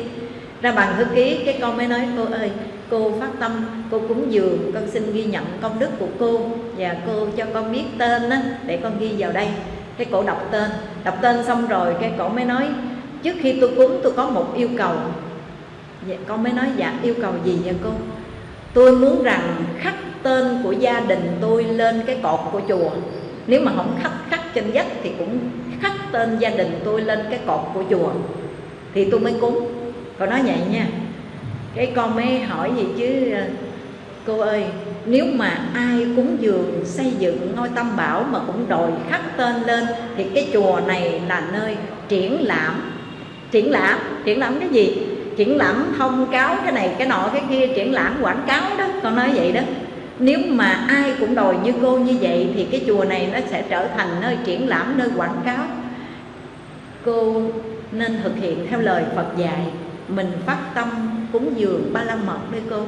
Ra bằng thư ký, cái con mới nói, cô ơi, cô phát tâm, cô cúng dường, con xin ghi nhận công đức của cô và cô cho con biết tên đó để con ghi vào đây cái cổ đọc tên. Đọc tên xong rồi cái cổ mới nói, trước khi tôi cúng, tôi có một yêu cầu. Dạ, con mới nói dạ yêu cầu gì vậy cô? Tôi muốn rằng khắc tên của gia đình tôi lên cái cột của chùa. Nếu mà không khắc khắc trên vách thì cũng khắc tên gia đình tôi lên cái cột của chùa. Thì tôi mới cúng. Cô nói vậy nha. Cái con mới hỏi gì chứ, cô ơi nếu mà ai cúng dường, xây dựng ngôi tam bảo mà cũng đòi khắc tên lên, thì cái chùa này là nơi triển lãm. Triển lãm? Triển lãm cái gì? Triển lãm thông cáo cái này, cái nọ, cái kia, triển lãm quảng cáo đó. Con nói vậy đó. Nếu mà ai cũng đòi như cô như vậy, thì cái chùa này nó sẽ trở thành nơi triển lãm, nơi quảng cáo. Cô nên thực hiện theo lời Phật dạy, mình phát tâm cúng dường ba la mật đây cô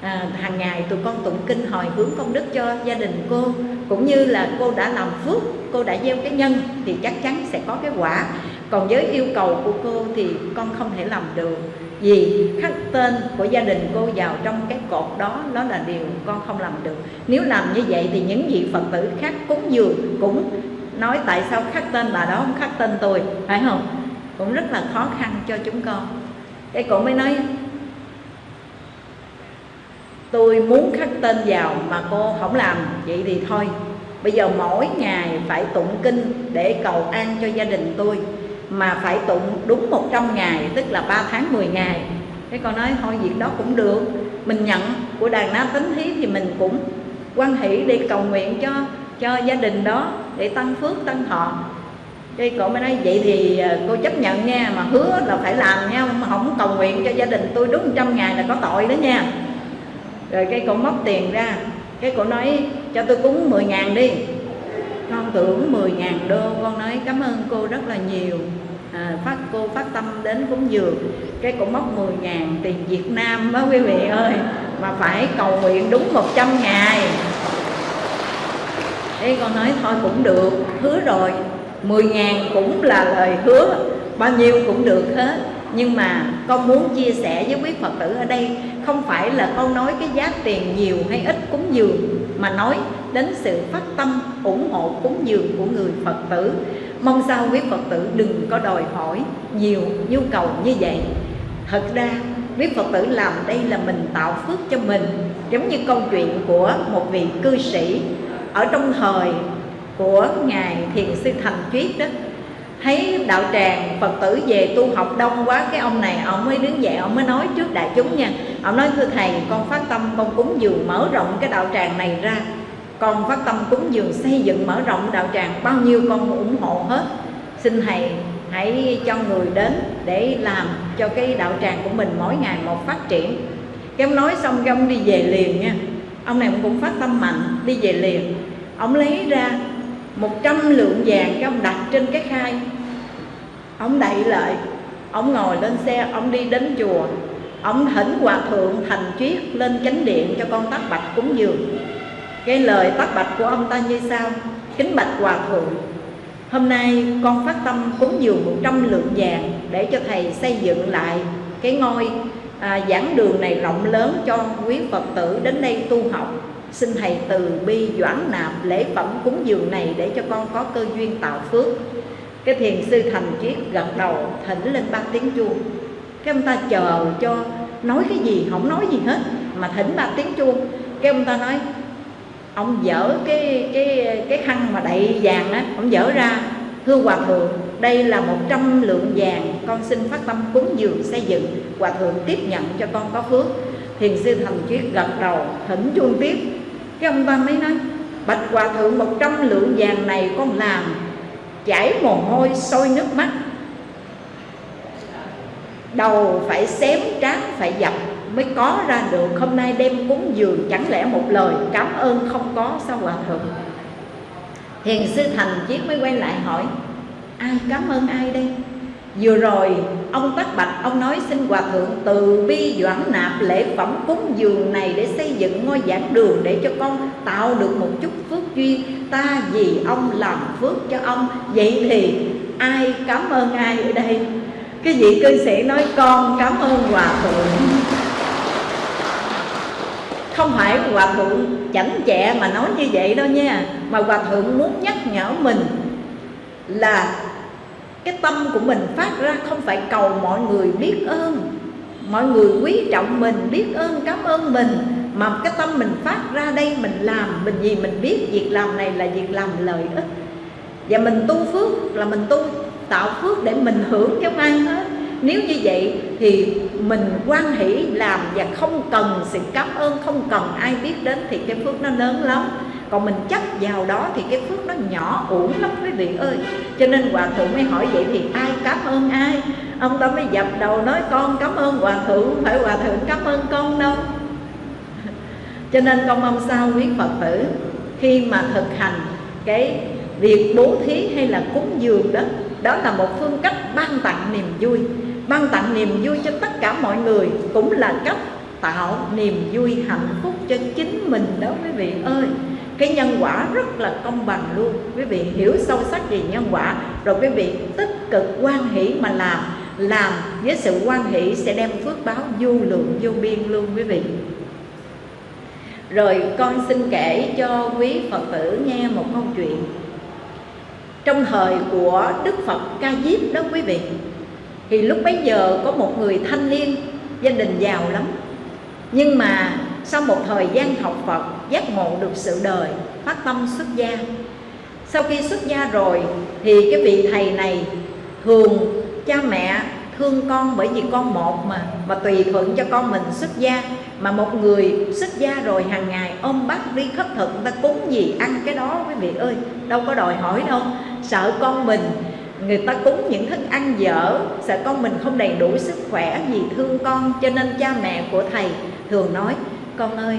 à, hàng ngày tụi con tụng kinh hồi hướng công đức cho gia đình cô cũng như là cô đã làm phước cô đã gieo cái nhân thì chắc chắn sẽ có cái quả. Còn với yêu cầu của cô thì con không thể làm được vì khắc tên của gia đình cô vào trong cái cột đó đó là điều con không làm được. Nếu làm như vậy thì những vị phật tử khác cúng dường cũng nói tại sao khắc tên bà đó không khắc tên tôi phải không? Cũng rất là khó khăn cho chúng con. Cái cô mới nói tôi muốn khắc tên vào mà cô không làm. Vậy thì thôi, bây giờ mỗi ngày phải tụng kinh để cầu an cho gia đình tôi, mà phải tụng đúng 100 ngày, tức là 3 tháng 10 ngày. Cái con nói, thôi việc đó cũng được. Mình nhận của đàn na tính thí thì mình cũng quan hỷ để cầu nguyện cho cho gia đình đó để tăng phước, tăng thọ. Cái cậu mới nói, vậy thì ờ, cô chấp nhận nha, mà hứa là phải làm nha, mà không cầu nguyện cho gia đình tôi đúng trăm ngày là có tội đó nha rồi cái cổ móc tiền ra. Cái cổ nói cho tôi cúng 10 ngàn đi. Con tưởng 10 ngàn đô con nói cảm ơn cô rất là nhiều. À, phát cô phát tâm đến cúng dường. Cái cổ móc 10 ngàn tiền Việt Nam đó quý vị ơi mà phải cầu nguyện đúng 100 ngày. Thế con nói thôi cũng được hứa rồi. 10 ngàn cũng là lời hứa bao nhiêu cũng được hết nhưng mà con muốn chia sẻ với quý Phật tử ở đây, không phải là con nói cái giá tiền nhiều hay ít cúng dường mà nói đến sự phát tâm ủng hộ cúng dường của người Phật tử. Mong sao quý Phật tử đừng có đòi hỏi nhiều nhu cầu như vậy. Thật ra, quý Phật tử làm đây là mình tạo phước cho mình, giống như câu chuyện của một vị cư sĩ ở trong thời của ngài thiền sư thành chuyết đó thấy đạo tràng phật tử về tu học đông quá, cái ông này ông mới đứng dậy, ông mới nói trước đại chúng nha. Ông nói, thưa thầy, con phát tâm con cúng dường mở rộng cái đạo tràng này ra. Con phát tâm cúng dường xây dựng mở rộng đạo tràng, bao nhiêu con ủng hộ hết. Xin thầy hãy cho người đến để làm cho cái đạo tràng của mình mỗi ngày một phát triển. Cái ông nói xong cái ông đi về liền nha. Ông này cũng phát tâm mạnh, đi về liền. Ông lấy ra một trăm lượng vàng cái ông đặt trên cái khai ông đậy lại ông ngồi lên xe ông đi đến chùa. Ông thỉnh hòa thượng thành triết lên chánh điện cho con tác bạch cúng dường. Cái lời tác bạch của ông ta như sau kính bạch hòa thượng hôm nay con phát tâm cúng dường một trăm lượng vàng để cho thầy xây dựng lại cái ngôi à, giảng đường này rộng lớn cho quý phật tử đến đây tu học xin thầy từ bi doãn nạp lễ phẩm cúng dường này để cho con có cơ duyên tạo phước. Cái thiền sư thành triết gật đầu, thỉnh lên ba tiếng chuông. Cái ông ta chờ cho nói cái gì không nói gì hết, mà thỉnh ba tiếng chuông. Cái ông ta nói, ông dở cái cái cái khăn mà đậy vàng á, ông dở ra. Thưa hòa thượng, đây là một trăm lượng vàng, con xin phát tâm cúng dường xây dựng. Hòa thượng tiếp nhận cho con có phước. Thiền sư thành triết gật đầu, thỉnh chuông tiếp cái ông ta mới nói, bạch hòa thượng, một trăm lượng vàng này con làm, chảy mồ hôi, sôi nước mắt. Đầu phải xém, trán phải dập mới có ra được. Hôm nay đem cúng dường chẳng lẽ một lời cảm ơn không có sao hòa thượng? Hiền sư thành chiếc mới quay lại hỏi, ai cảm ơn ai đây? Vừa rồi, ông Tắc Bạch, ông nói xin Hòa Thượng từ bi doãn nạp lễ phẩm cúng dường này để xây dựng ngôi giảng đường để cho con tạo được một chút phước duyên. Ta vì ông làm phước cho ông. Vậy thì ai cảm ơn ai ở đây? Cái vị cư sĩ nói, con cảm ơn Hòa Thượng. Không phải Hòa Thượng chảnh chẹ mà nói như vậy đâu nha, Mà Hòa Thượng muốn nhắc nhở mình là cái tâm của mình phát ra không phải cầu mọi người biết ơn. Mọi người quý trọng mình, biết ơn, cảm ơn mình. Mà cái tâm mình phát ra đây, mình làm, mình gì mình biết việc làm này là việc làm lợi ích. Và mình tu phước là mình tu tạo phước để mình hưởng cho ai hết. Nếu như vậy thì mình quan hỷ làm và không cần sự cảm ơn, không cần ai biết đến thì cái phước nó lớn lắm còn mình chấp vào đó thì cái phước nó nhỏ uổng lắm quý vị ơi. Cho nên hòa thượng mới hỏi vậy thì ai cảm ơn ai? Ông ta mới dập đầu nói, con cảm ơn hòa thượng không phải hòa thượng cảm ơn con đâu? Cho nên con mong sao quý phật tử, khi mà thực hành cái việc bố thí hay là cúng dường đó đó là một phương cách ban tặng niềm vui. Ban tặng niềm vui cho tất cả mọi người cũng là cách tạo niềm vui hạnh phúc cho chính mình đó quý vị ơi cái nhân quả rất là công bằng luôn. Quý vị hiểu sâu sắc về nhân quả. Rồi quý vị tích cực quan hỷ mà làm. Làm với sự quan hỷ sẽ đem phước báo vô lượng, vô biên luôn quý vị. Rồi con xin kể cho quý Phật tử nghe một câu chuyện. Trong thời của Đức Phật Ca Diếp đó quý vị, Thì lúc bấy giờ có một người thanh niên, Gia đình giàu lắm. Nhưng mà sau một thời gian học Phật, Giác ngộ được sự đời, Phát tâm xuất gia. Sau khi xuất gia rồi, Thì cái vị thầy này Thường cha mẹ thương con bởi vì con một mà mà tùy thuận cho con mình xuất gia. Mà một người xuất gia rồi hàng ngày ôm bắt đi khất thực, người ta cúng gì ăn cái đó, quý vị ơi, đâu có đòi hỏi đâu. Sợ con mình, người ta cúng những thức ăn dở, sợ con mình không đầy đủ sức khỏe vì thương con. Cho nên cha mẹ của thầy thường nói con ơi,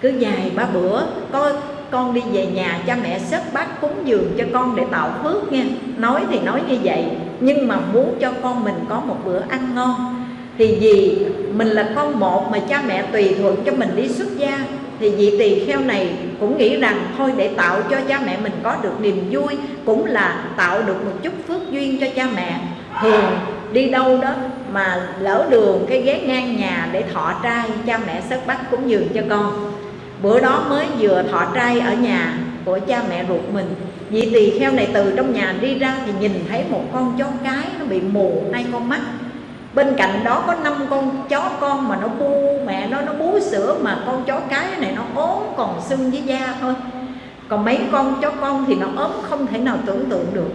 cứ dài ba bữa có con đi về nhà cha mẹ xếp bát cúng dường cho con để tạo phước nha. Nói thì nói như vậy, nhưng mà muốn cho con mình có một bữa ăn ngon. Thì vì mình là con một mà cha mẹ tùy thuận cho mình đi xuất gia, thì vị tỳ kheo này cũng nghĩ rằng thôi để tạo cho cha mẹ mình có được niềm vui, cũng là tạo được một chút phước duyên cho cha mẹ. Thường đi đâu đó mà lỡ đường cái ghé ngang nhà để thọ trai, cha mẹ sớt bắt cúng dường cho con. Bữa đó mới vừa thọ trai ở nhà của cha mẹ ruột mình. Vị tỳ kheo này từ trong nhà đi ra thì nhìn thấy một con chó cái nó bị mù hai con mắt. Bên cạnh đó có năm con chó con mà nó bu, mẹ nó nó bú sữa mà con chó cái này nó ốm còn xương với da thôi. Còn mấy con chó con thì nó ốm không thể nào tưởng tượng được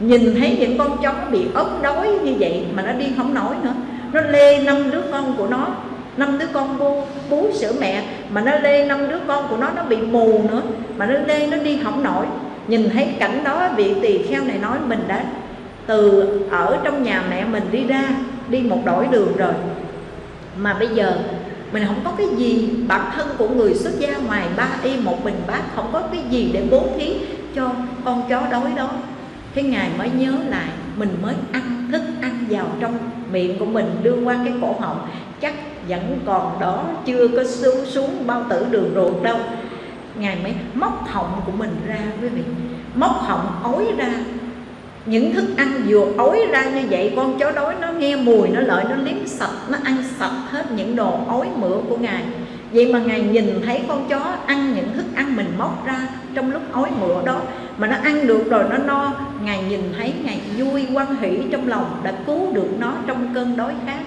nhìn thấy những con chó bị ốm đói như vậy mà nó đi không nổi nữa. Nó lê năm đứa con của nó năm đứa con bú, bú sữa mẹ mà nó lê năm đứa con của nó nó bị mù nữa mà nó lê nó đi không nổi. Nhìn thấy cảnh đó vị tỳ kheo này nói mình đã từ ở trong nhà mẹ mình đi ra đi một đổi đường rồi. Mà bây giờ mình không có cái gì bản thân của người xuất gia ngoài ba y một bình bát không có cái gì để bố thí cho con chó đói đó cái ngài mới nhớ lại, mình mới ăn, thức ăn vào trong miệng của mình, đưa qua cái cổ họng. Chắc vẫn còn đó, chưa có xuống xuống bao tử đường ruột đâu. Ngài mới móc họng của mình ra, quý vị. Móc họng ối ra. Những thức ăn vừa ối ra như vậy, con chó đói nó nghe mùi, nó lợi, nó liếm sạch, nó ăn sạch hết những đồ ối mửa của ngài. Vậy mà ngài nhìn thấy con chó ăn những thức ăn mình móc ra trong lúc ối mửa đó mà nó ăn được rồi nó no. Ngài nhìn thấy ngài vui quan hỷ trong lòng đã cứu được nó trong cơn đói khát.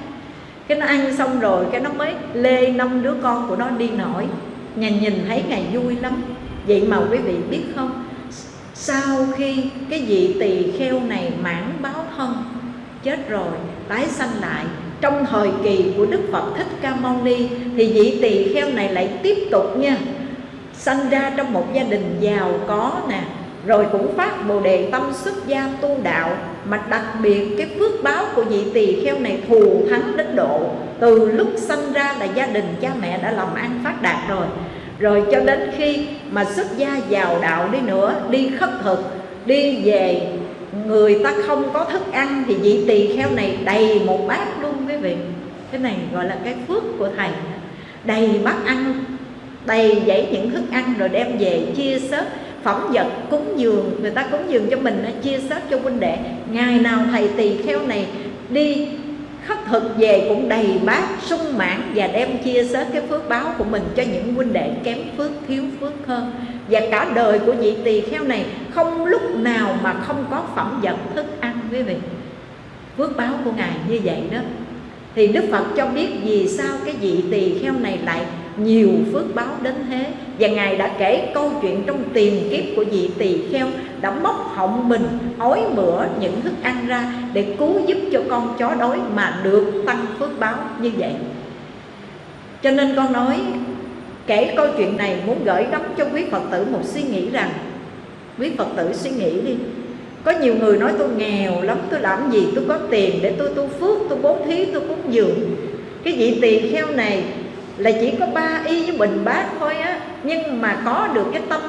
Cái nó ăn xong rồi, cái nó mới lê năm đứa con của nó đi nổi. Ngài nhìn thấy ngài vui lắm. Vậy mà quý vị biết không? Sau khi cái vị tỳ kheo này mãn báo thân, chết rồi, tái sanh lại, trong thời kỳ của đức phật thích ca mâu ni, thì vị tỳ kheo này lại tiếp tục nha, sanh ra trong một gia đình giàu có nè rồi cũng phát bồ đề tâm xuất gia tu đạo, mà đặc biệt cái phước báo của vị tỳ kheo này thù thắng đến độ. Từ lúc sanh ra là gia đình cha mẹ đã làm ăn phát đạt rồi. Rồi cho đến khi mà xuất gia vào đạo đi nữa, đi khất thực, đi về, người ta không có thức ăn thì vị tỳ kheo này đầy một bát luôn quý vị. Cái này gọi là cái phước của thầy. Đầy bát ăn, đầy dãy những thức ăn rồi đem về chia sớt phẩm vật cúng dường. Người ta cúng dường cho mình chia sớt cho huynh đệ. Ngày nào thầy tỳ kheo này đi, khất thực về cũng đầy bát sung mãn và đem chia sớt cái phước báo của mình cho những huynh đệ kém phước, thiếu phước hơn. Và cả đời của vị tỳ kheo này không lúc nào mà không có phẩm vật thức ăn, quý vị. Phước báo của ngài như vậy đó. Thì đức phật cho biết vì sao cái vị tỳ kheo này lại nhiều phước báo đến thế. Và ngài đã kể câu chuyện trong tiền kiếp của vị tỳ kheo đã móc họng mình, ói mửa những thức ăn ra để cứu giúp cho con chó đói mà được tăng phước báo như vậy. Cho nên con nói, kể câu chuyện này muốn gửi gắm cho quý phật tử một suy nghĩ rằng, quý phật tử suy nghĩ đi, có nhiều người nói tôi nghèo lắm, tôi làm gì tôi có tiền để tôi tu phước, tôi bố thí, tôi cúng dường. Cái vị tỳ kheo này là chỉ có ba y với bình bát thôi á. Nhưng mà có được cái tâm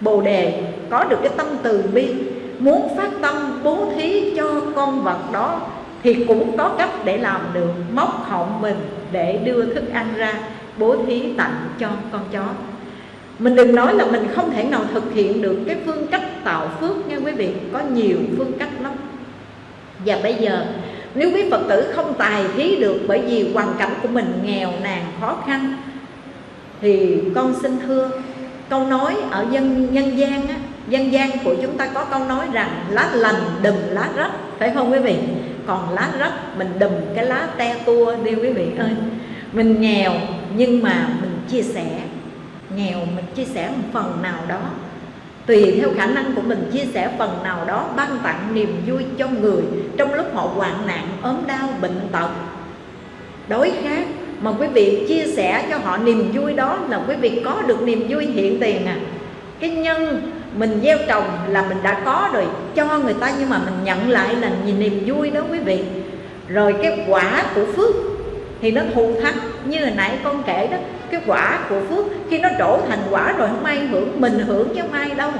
bồ đề, có được cái tâm từ bi, muốn phát tâm, bố thí cho con vật đó, thì cũng có cách để làm được. Móc họng mình để đưa thức ăn ra, bố thí tặng cho con chó. Mình đừng nói là mình không thể nào thực hiện được cái phương cách tạo phước nha quý vị. Có nhiều phương cách lắm. Và bây giờ nếu quý Phật tử không tài thí được bởi vì hoàn cảnh của mình nghèo nàn khó khăn thì con xin thưa câu nói ở dân nhân gian á, dân gian của chúng ta có câu nói rằng lá lành đùm lá rách phải không quý vị? Còn lá rách mình đùm cái lá te tua đi quý vị ơi. Mình nghèo nhưng mà mình chia sẻ nghèo mình chia sẻ một phần nào đó tùy theo khả năng của mình, chia sẻ phần nào đó ban tặng niềm vui cho người trong lúc họ hoạn nạn, ốm đau, bệnh tật. Đối khác, mà quý vị chia sẻ cho họ niềm vui đó là quý vị có được niềm vui hiện tiền à. Cái nhân mình gieo trồng là mình đã có rồi, cho người ta nhưng mà mình nhận lại là nhìn niềm vui đó quý vị. Rồi cái quả của phước thì nó thù thắng, như hồi nãy con kể đó cái quả của phước, khi nó trổ thành quả rồi không ai hưởng, mình hưởng chứ không ai đâu.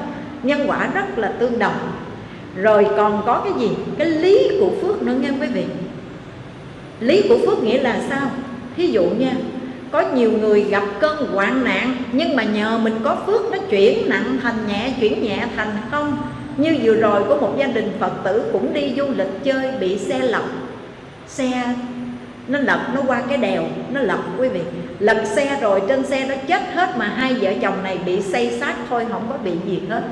Nhân quả rất là tương đồng. Rồi còn có cái gì? Cái lý của phước nữa nghe quý vị. Lý của phước nghĩa là sao? Thí dụ nha, có nhiều người gặp cơn hoạn nạn, nhưng mà nhờ mình có phước nó chuyển nặng thành nhẹ, chuyển nhẹ thành không. Như vừa rồi có một gia đình phật tử cũng đi du lịch chơi, bị xe lật xe nó lật nó qua cái đèo, nó lật, quý vị. Lật xe rồi, trên xe nó chết hết mà hai vợ chồng này bị xây xác thôi, không có bị gì hết.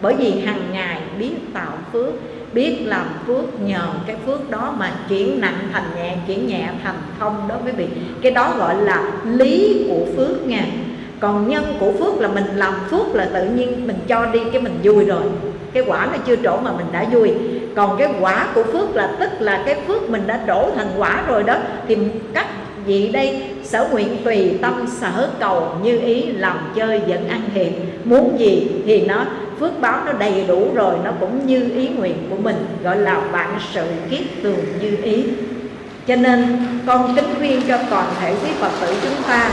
Bởi vì hàng ngày biết tạo phước, biết làm phước nhờ cái phước đó mà chuyển nặng thành nhẹ, chuyển nhẹ thành không đó, quý vị. Cái đó gọi là lý của phước nha. Còn nhân của phước là mình làm phước là tự nhiên mình cho đi cái mình vui rồi cái quả nó chưa trổ mà mình đã vui. Còn cái quả của phước là, tức là cái phước mình đã trổ thành quả rồi đó, thì các vị đây, sở nguyện tùy tâm sở cầu như ý, làm chơi vẫn ăn thiện muốn gì thì nó, phước báo nó đầy đủ rồi, nó cũng như ý nguyện của mình, gọi là vạn sự kiết tường như ý. Cho nên, con kính khuyên cho toàn thể quý phật tử chúng ta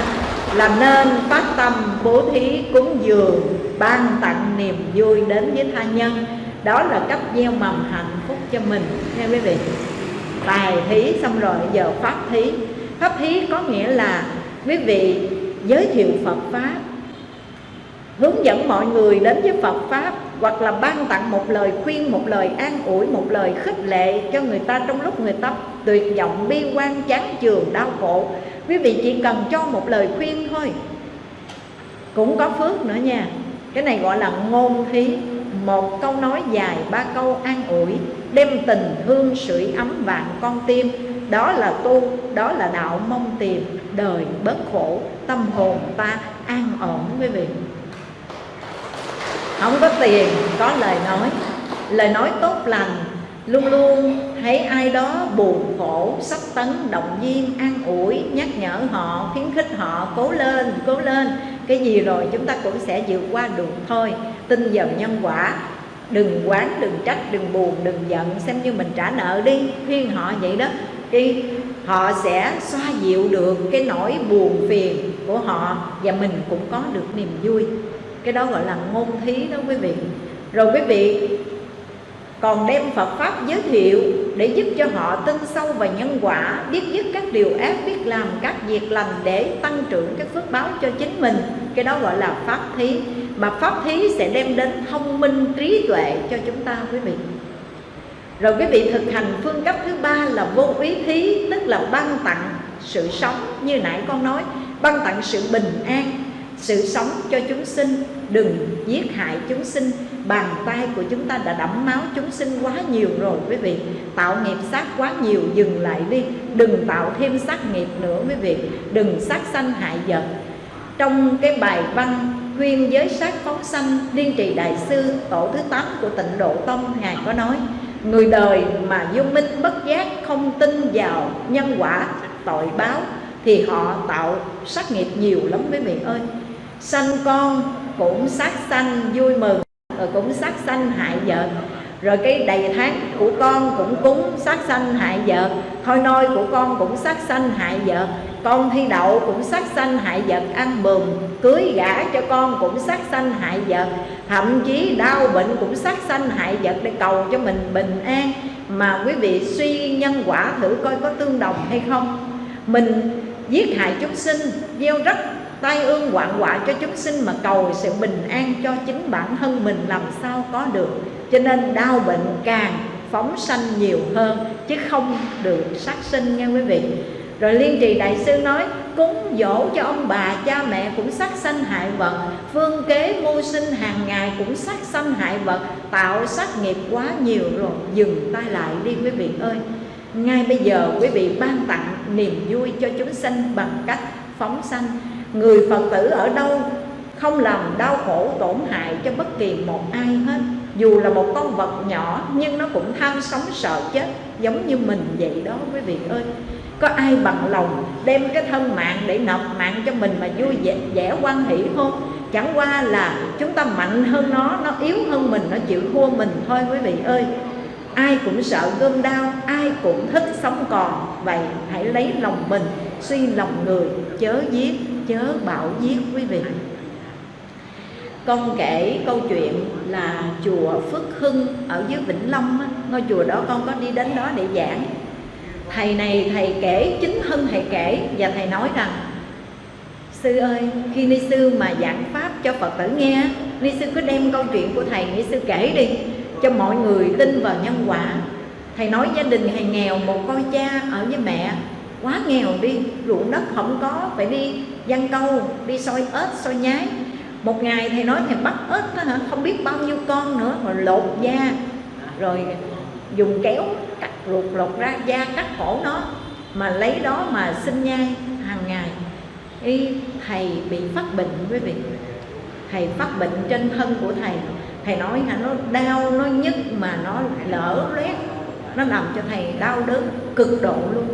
là nên phát tâm bố thí cúng dường, ban tặng niềm vui đến với tha nhân. Đó là cách gieo mầm hạnh phúc cho mình nha quý vị. Tài thí xong rồi, giờ pháp thí. Pháp thí có nghĩa là, quý vị giới thiệu phật pháp, hướng dẫn mọi người đến với phật pháp, hoặc là ban tặng một lời khuyên, một lời an ủi, một lời khích lệ cho người ta trong lúc người ta tuyệt vọng, bi quan, chán chường, đau khổ quý vị chỉ cần cho một lời khuyên thôi. Cũng có phước nữa nha. Cái này gọi là ngôn thí. Một câu nói dài, ba câu an ủi. Đem tình thương sưởi ấm vạn con tim. Đó là tu, đó là đạo mong tìm. Đời bớt khổ, tâm hồn ta an ổn quý vị. Không có tiền, có lời nói. Lời nói tốt lành, luôn luôn thấy ai đó buồn khổ sắp tấn, động viên, an ủi, nhắc nhở họ, khuyến khích họ, cố lên cố lên. Cái gì rồi chúng ta cũng sẽ vượt qua được thôi. Tin vào nhân quả. Đừng quán, đừng trách, đừng buồn, đừng giận. Xem như mình trả nợ đi. Khuyên họ vậy đó. Thì họ sẽ xoa dịu được cái nỗi buồn phiền của họ và mình cũng có được niềm vui. Cái đó gọi là ngôn thí đó quý vị. Rồi quý vị còn đem Phật Pháp giới thiệu để giúp cho họ tin sâu vào nhân quả, biết dứt các điều ác, biết làm các việc lành để tăng trưởng các phước báo cho chính mình. Cái đó gọi là Pháp thí. Mà Pháp thí sẽ đem đến thông minh, trí tuệ cho chúng ta, quý vị. Rồi quý vị thực hành phương cấp thứ ba là vô ý thí, tức là ban tặng sự sống, như nãy con nói. Ban tặng sự bình an sự sống cho chúng sinh, đừng giết hại chúng sinh. Bàn tay của chúng ta đã đẫm máu chúng sinh quá nhiều rồi, quý vị. Tạo nghiệp sát quá nhiều, dừng lại đi. Đừng tạo thêm sát nghiệp nữa, quý vị. Đừng sát sanh hại vật. Trong cái bài văn khuyên giới sát phóng sanh, liên trì đại sư tổ thứ 8 của tịnh độ tông, ngài có nói, người đời mà vô minh bất giác không tin vào nhân quả, tội báo, thì họ tạo sát nghiệp nhiều lắm, quý vị ơi sanh con cũng sát sanh vui mừng rồi cũng sát sanh hại vợ. Rồi cái đầy tháng của con cũng cúng sát sanh hại vợ. Thôi nôi của con cũng sát sanh hại vợ. Con thi đậu cũng sát sanh hại vợ, ăn bùm cưới gả cho con cũng sát sanh hại vợ, thậm chí đau bệnh cũng sát sanh hại vợ để cầu cho mình bình an. Mà quý vị suy nhân quả thử coi có tương đồng hay không. Mình giết hại chúng sinh gieo rắc tai ương hoạn họa cho chúng sinh mà cầu sự bình an cho chính bản thân mình làm sao có được. Cho nên đau bệnh càng phóng sanh nhiều hơn, chứ không được sát sinh nha quý vị. Rồi liên trì đại sư nói, cúng dỗ cho ông bà, cha mẹ cũng sát sanh hại vật, phương kế mưu sinh hàng ngày cũng sát sanh hại vật, tạo sát nghiệp quá nhiều rồi, dừng tay lại đi quý vị ơi. Ngay bây giờ quý vị ban tặng niềm vui cho chúng sanh bằng cách phóng sanh người phật tử ở đâu không làm đau khổ tổn hại cho bất kỳ một ai hết. Dù là một con vật nhỏ nhưng nó cũng tham sống sợ chết giống như mình vậy đó quý vị ơi. Có ai bằng lòng đem cái thân mạng để nộp mạng cho mình mà vui vẻ, vẻ quan hỷ không? Chẳng qua là chúng ta mạnh hơn nó nó yếu hơn mình nó chịu thua mình thôi quý vị ơi. Ai cũng sợ gươm đau ai cũng thích sống còn. Vậy hãy lấy lòng mình suy lòng người chớ giết chớ bảo giết quý vị. Con kể câu chuyện là chùa Phước Hưng ở dưới Vĩnh Long ngôi chùa đó con có đi đến đó để giảng. Thầy này thầy kể, chính Hưng thầy kể và thầy nói rằng, sư ơi, khi ni sư mà giảng pháp cho phật tử nghe ni sư cứ đem câu chuyện của thầy ni sư kể đi, cho mọi người tin vào nhân quả. Thầy nói gia đình thầy nghèo, một con cha ở với mẹ, quá nghèo đi, ruộng đất không có, phải đi văn câu, đi soi ếch, soi nhái. Một ngày thầy nói thầy bắt ếch đó hả? Không biết bao nhiêu con nữa rồi lột da. Rồi dùng kéo cắt ruột lột ra, da cắt cổ nó, mà lấy đó mà sinh nhai hàng ngày. Y thầy bị phát bệnh, quý vị. Thầy phát bệnh trên thân của thầy. Thầy nói là nó đau, nó nhức mà nó lỡ loét. Nó làm cho thầy đau đớn cực độ luôn.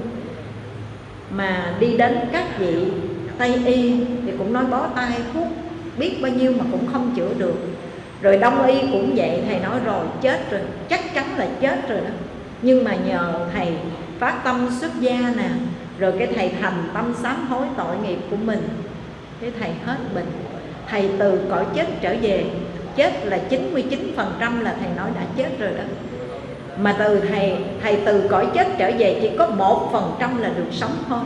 Mà đi đến các vị tây y thì cũng nói bó tay, thuốc biết bao nhiêu mà cũng không chữa được. Rồi đông y cũng vậy, thầy nói rồi, chết rồi, chắc chắn là chết rồi đó. Nhưng mà nhờ thầy phát tâm xuất gia nè, rồi cái thầy thành tâm sám hối tội nghiệp của mình, cái thầy hết bệnh. Thầy từ cõi chết trở về, chết là 99% là thầy nói đã chết rồi đó. Mà từ thầy thầy từ cõi chết trở về chỉ có một phần trăm là được sống thôi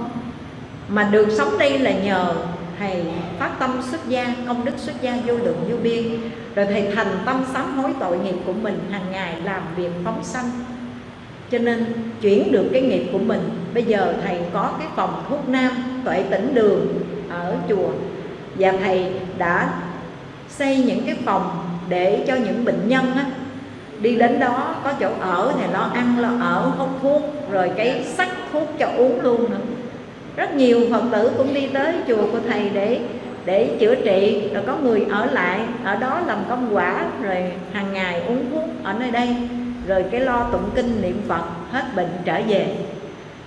mà được sống đây là nhờ thầy phát tâm xuất gia công đức xuất gia vô lượng vô biên. Rồi thầy thành tâm sám hối tội nghiệp của mình hàng ngày làm việc phóng sanh. Cho nên chuyển được cái nghiệp của mình bây giờ thầy có cái phòng thuốc nam tuệ tỉnh đường ở chùa. Và thầy đã xây những cái phòng để cho những bệnh nhân á, đi đến đó có chỗ ở thì lo ăn lo ở hút thuốc rồi cái sắc thuốc cho uống luôn nữa rất nhiều phật tử cũng đi tới chùa của thầy để để chữa trị, rồi có người ở lại, ở đó làm công quả, rồi hàng ngày uống thuốc ở nơi đây. Rồi cái lo tụng kinh niệm phật, hết bệnh trở về.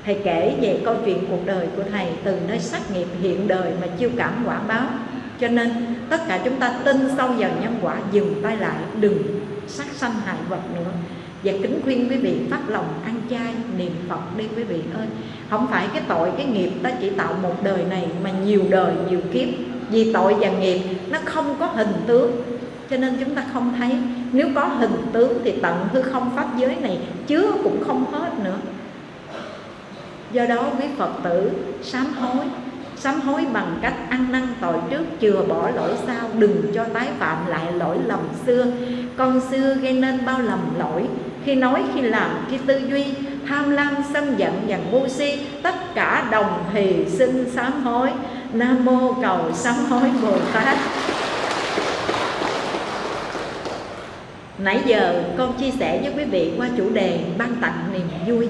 Thầy kể về câu chuyện cuộc đời của thầy, từ nơi sát nghiệp hiện đời mà chiêu cảm quả báo. Cho nên, tất cả chúng ta tin sâu vào nhân quả, dừng tay lại, đừng sát sanh hại vật nữa và kính khuyên quý vị phát lòng ăn chay niệm phật đi quý vị ơi. Không phải cái tội, cái nghiệp ta chỉ tạo một đời này mà nhiều đời, nhiều kiếp. Vì tội và nghiệp nó không có hình tướng, cho nên chúng ta không thấy. Nếu có hình tướng thì tận hư không pháp giới này chứa cũng không hết nữa. Do đó quý phật tử, sám hối. Sám hối bằng cách ăn năn tội trước, chừa bỏ lỗi sau, đừng cho tái phạm lại lỗi lầm xưa. Con xưa gây nên bao lầm lỗi khi nói, khi làm, khi tư duy, tham lam sân giận và ngu si, tất cả đồng thì xin sám hối. Nam mô cầu sám hối bồ tát. Nãy giờ con chia sẻ với quý vị qua chủ đề ban tặng niềm vui.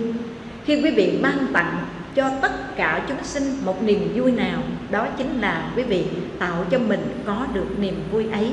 Khi quý vị ban tặng cho tất cả chúng sinh một niềm vui nào, đó chính là quý vị tạo cho mình có được niềm vui ấy.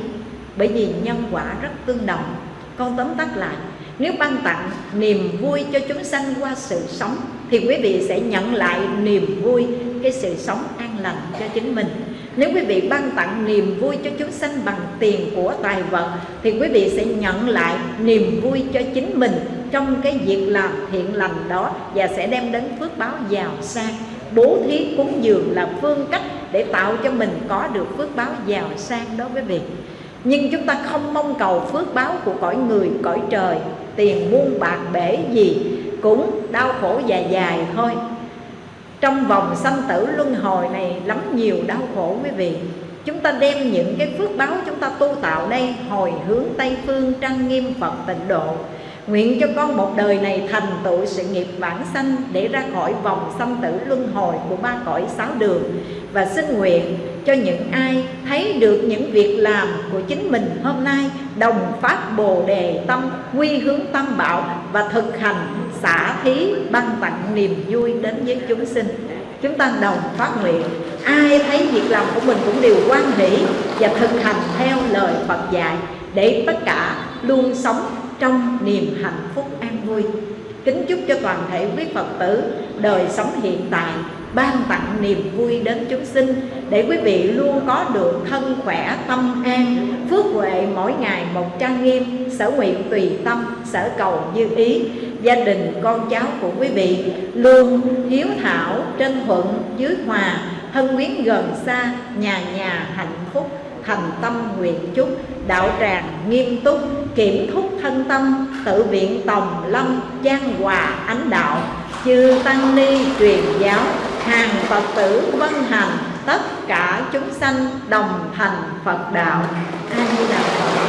Bởi vì nhân quả rất tương đồng. Con tóm tắt lại nếu ban tặng niềm vui cho chúng sanh qua sự sống, thì quý vị sẽ nhận lại niềm vui, cái sự sống an lành cho chính mình. Nếu quý vị ban tặng niềm vui cho chúng sanh bằng tiền của tài vật, thì quý vị sẽ nhận lại niềm vui cho chính mình trong cái việc làm thiện lành đó và sẽ đem đến phước báo giàu sang. Bố thí cúng dường là phương cách để tạo cho mình có được phước báo giàu sang đó quý vị. Nhưng chúng ta không mong cầu phước báo của cõi người, cõi trời tiền muôn bạc bể gì cũng đau khổ dài dài thôi. Trong vòng sanh tử luân hồi này, lắm nhiều đau khổ quý vị. Chúng ta đem những cái phước báo chúng ta tu tạo đây, Hồi hướng Tây Phương, trang nghiêm, Phật tịnh độ. Nguyện cho con một đời này thành tựu sự nghiệp vãng sanh Để ra khỏi vòng sanh tử luân hồi của ba cõi sáu đường. Và xin nguyện cho những ai thấy được những việc làm của chính mình hôm nay Đồng phát bồ đề tâm, quy hướng tâm bảo Và thực hành xả thí ban tặng niềm vui đến với chúng sinh. Chúng ta đồng phát nguyện. Ai thấy việc làm của mình cũng đều quan hỷ Và thực hành theo lời Phật dạy Để tất cả luôn sống trong niềm hạnh phúc an vui. Kính chúc cho toàn thể quý Phật tử đời sống hiện tại ban tặng niềm vui đến chúng sinh, để quý vị luôn có được thân khỏe, tâm an, phước huệ mỗi ngày một trang nghiêm, sở nguyện tùy tâm, sở cầu như ý. Gia đình, con cháu của quý vị luôn hiếu thảo trên thuận, dưới hòa, thân quyến gần xa, nhà nhà hạnh phúc, thành tâm nguyện chúc, đạo tràng nghiêm túc, kiểm thúc thân tâm, tự viện tòng lâm giang hòa ánh đạo chư tăng ni truyền giáo, hàng phật tử vân hành, tất cả chúng sanh đồng thành phật đạo. A di đà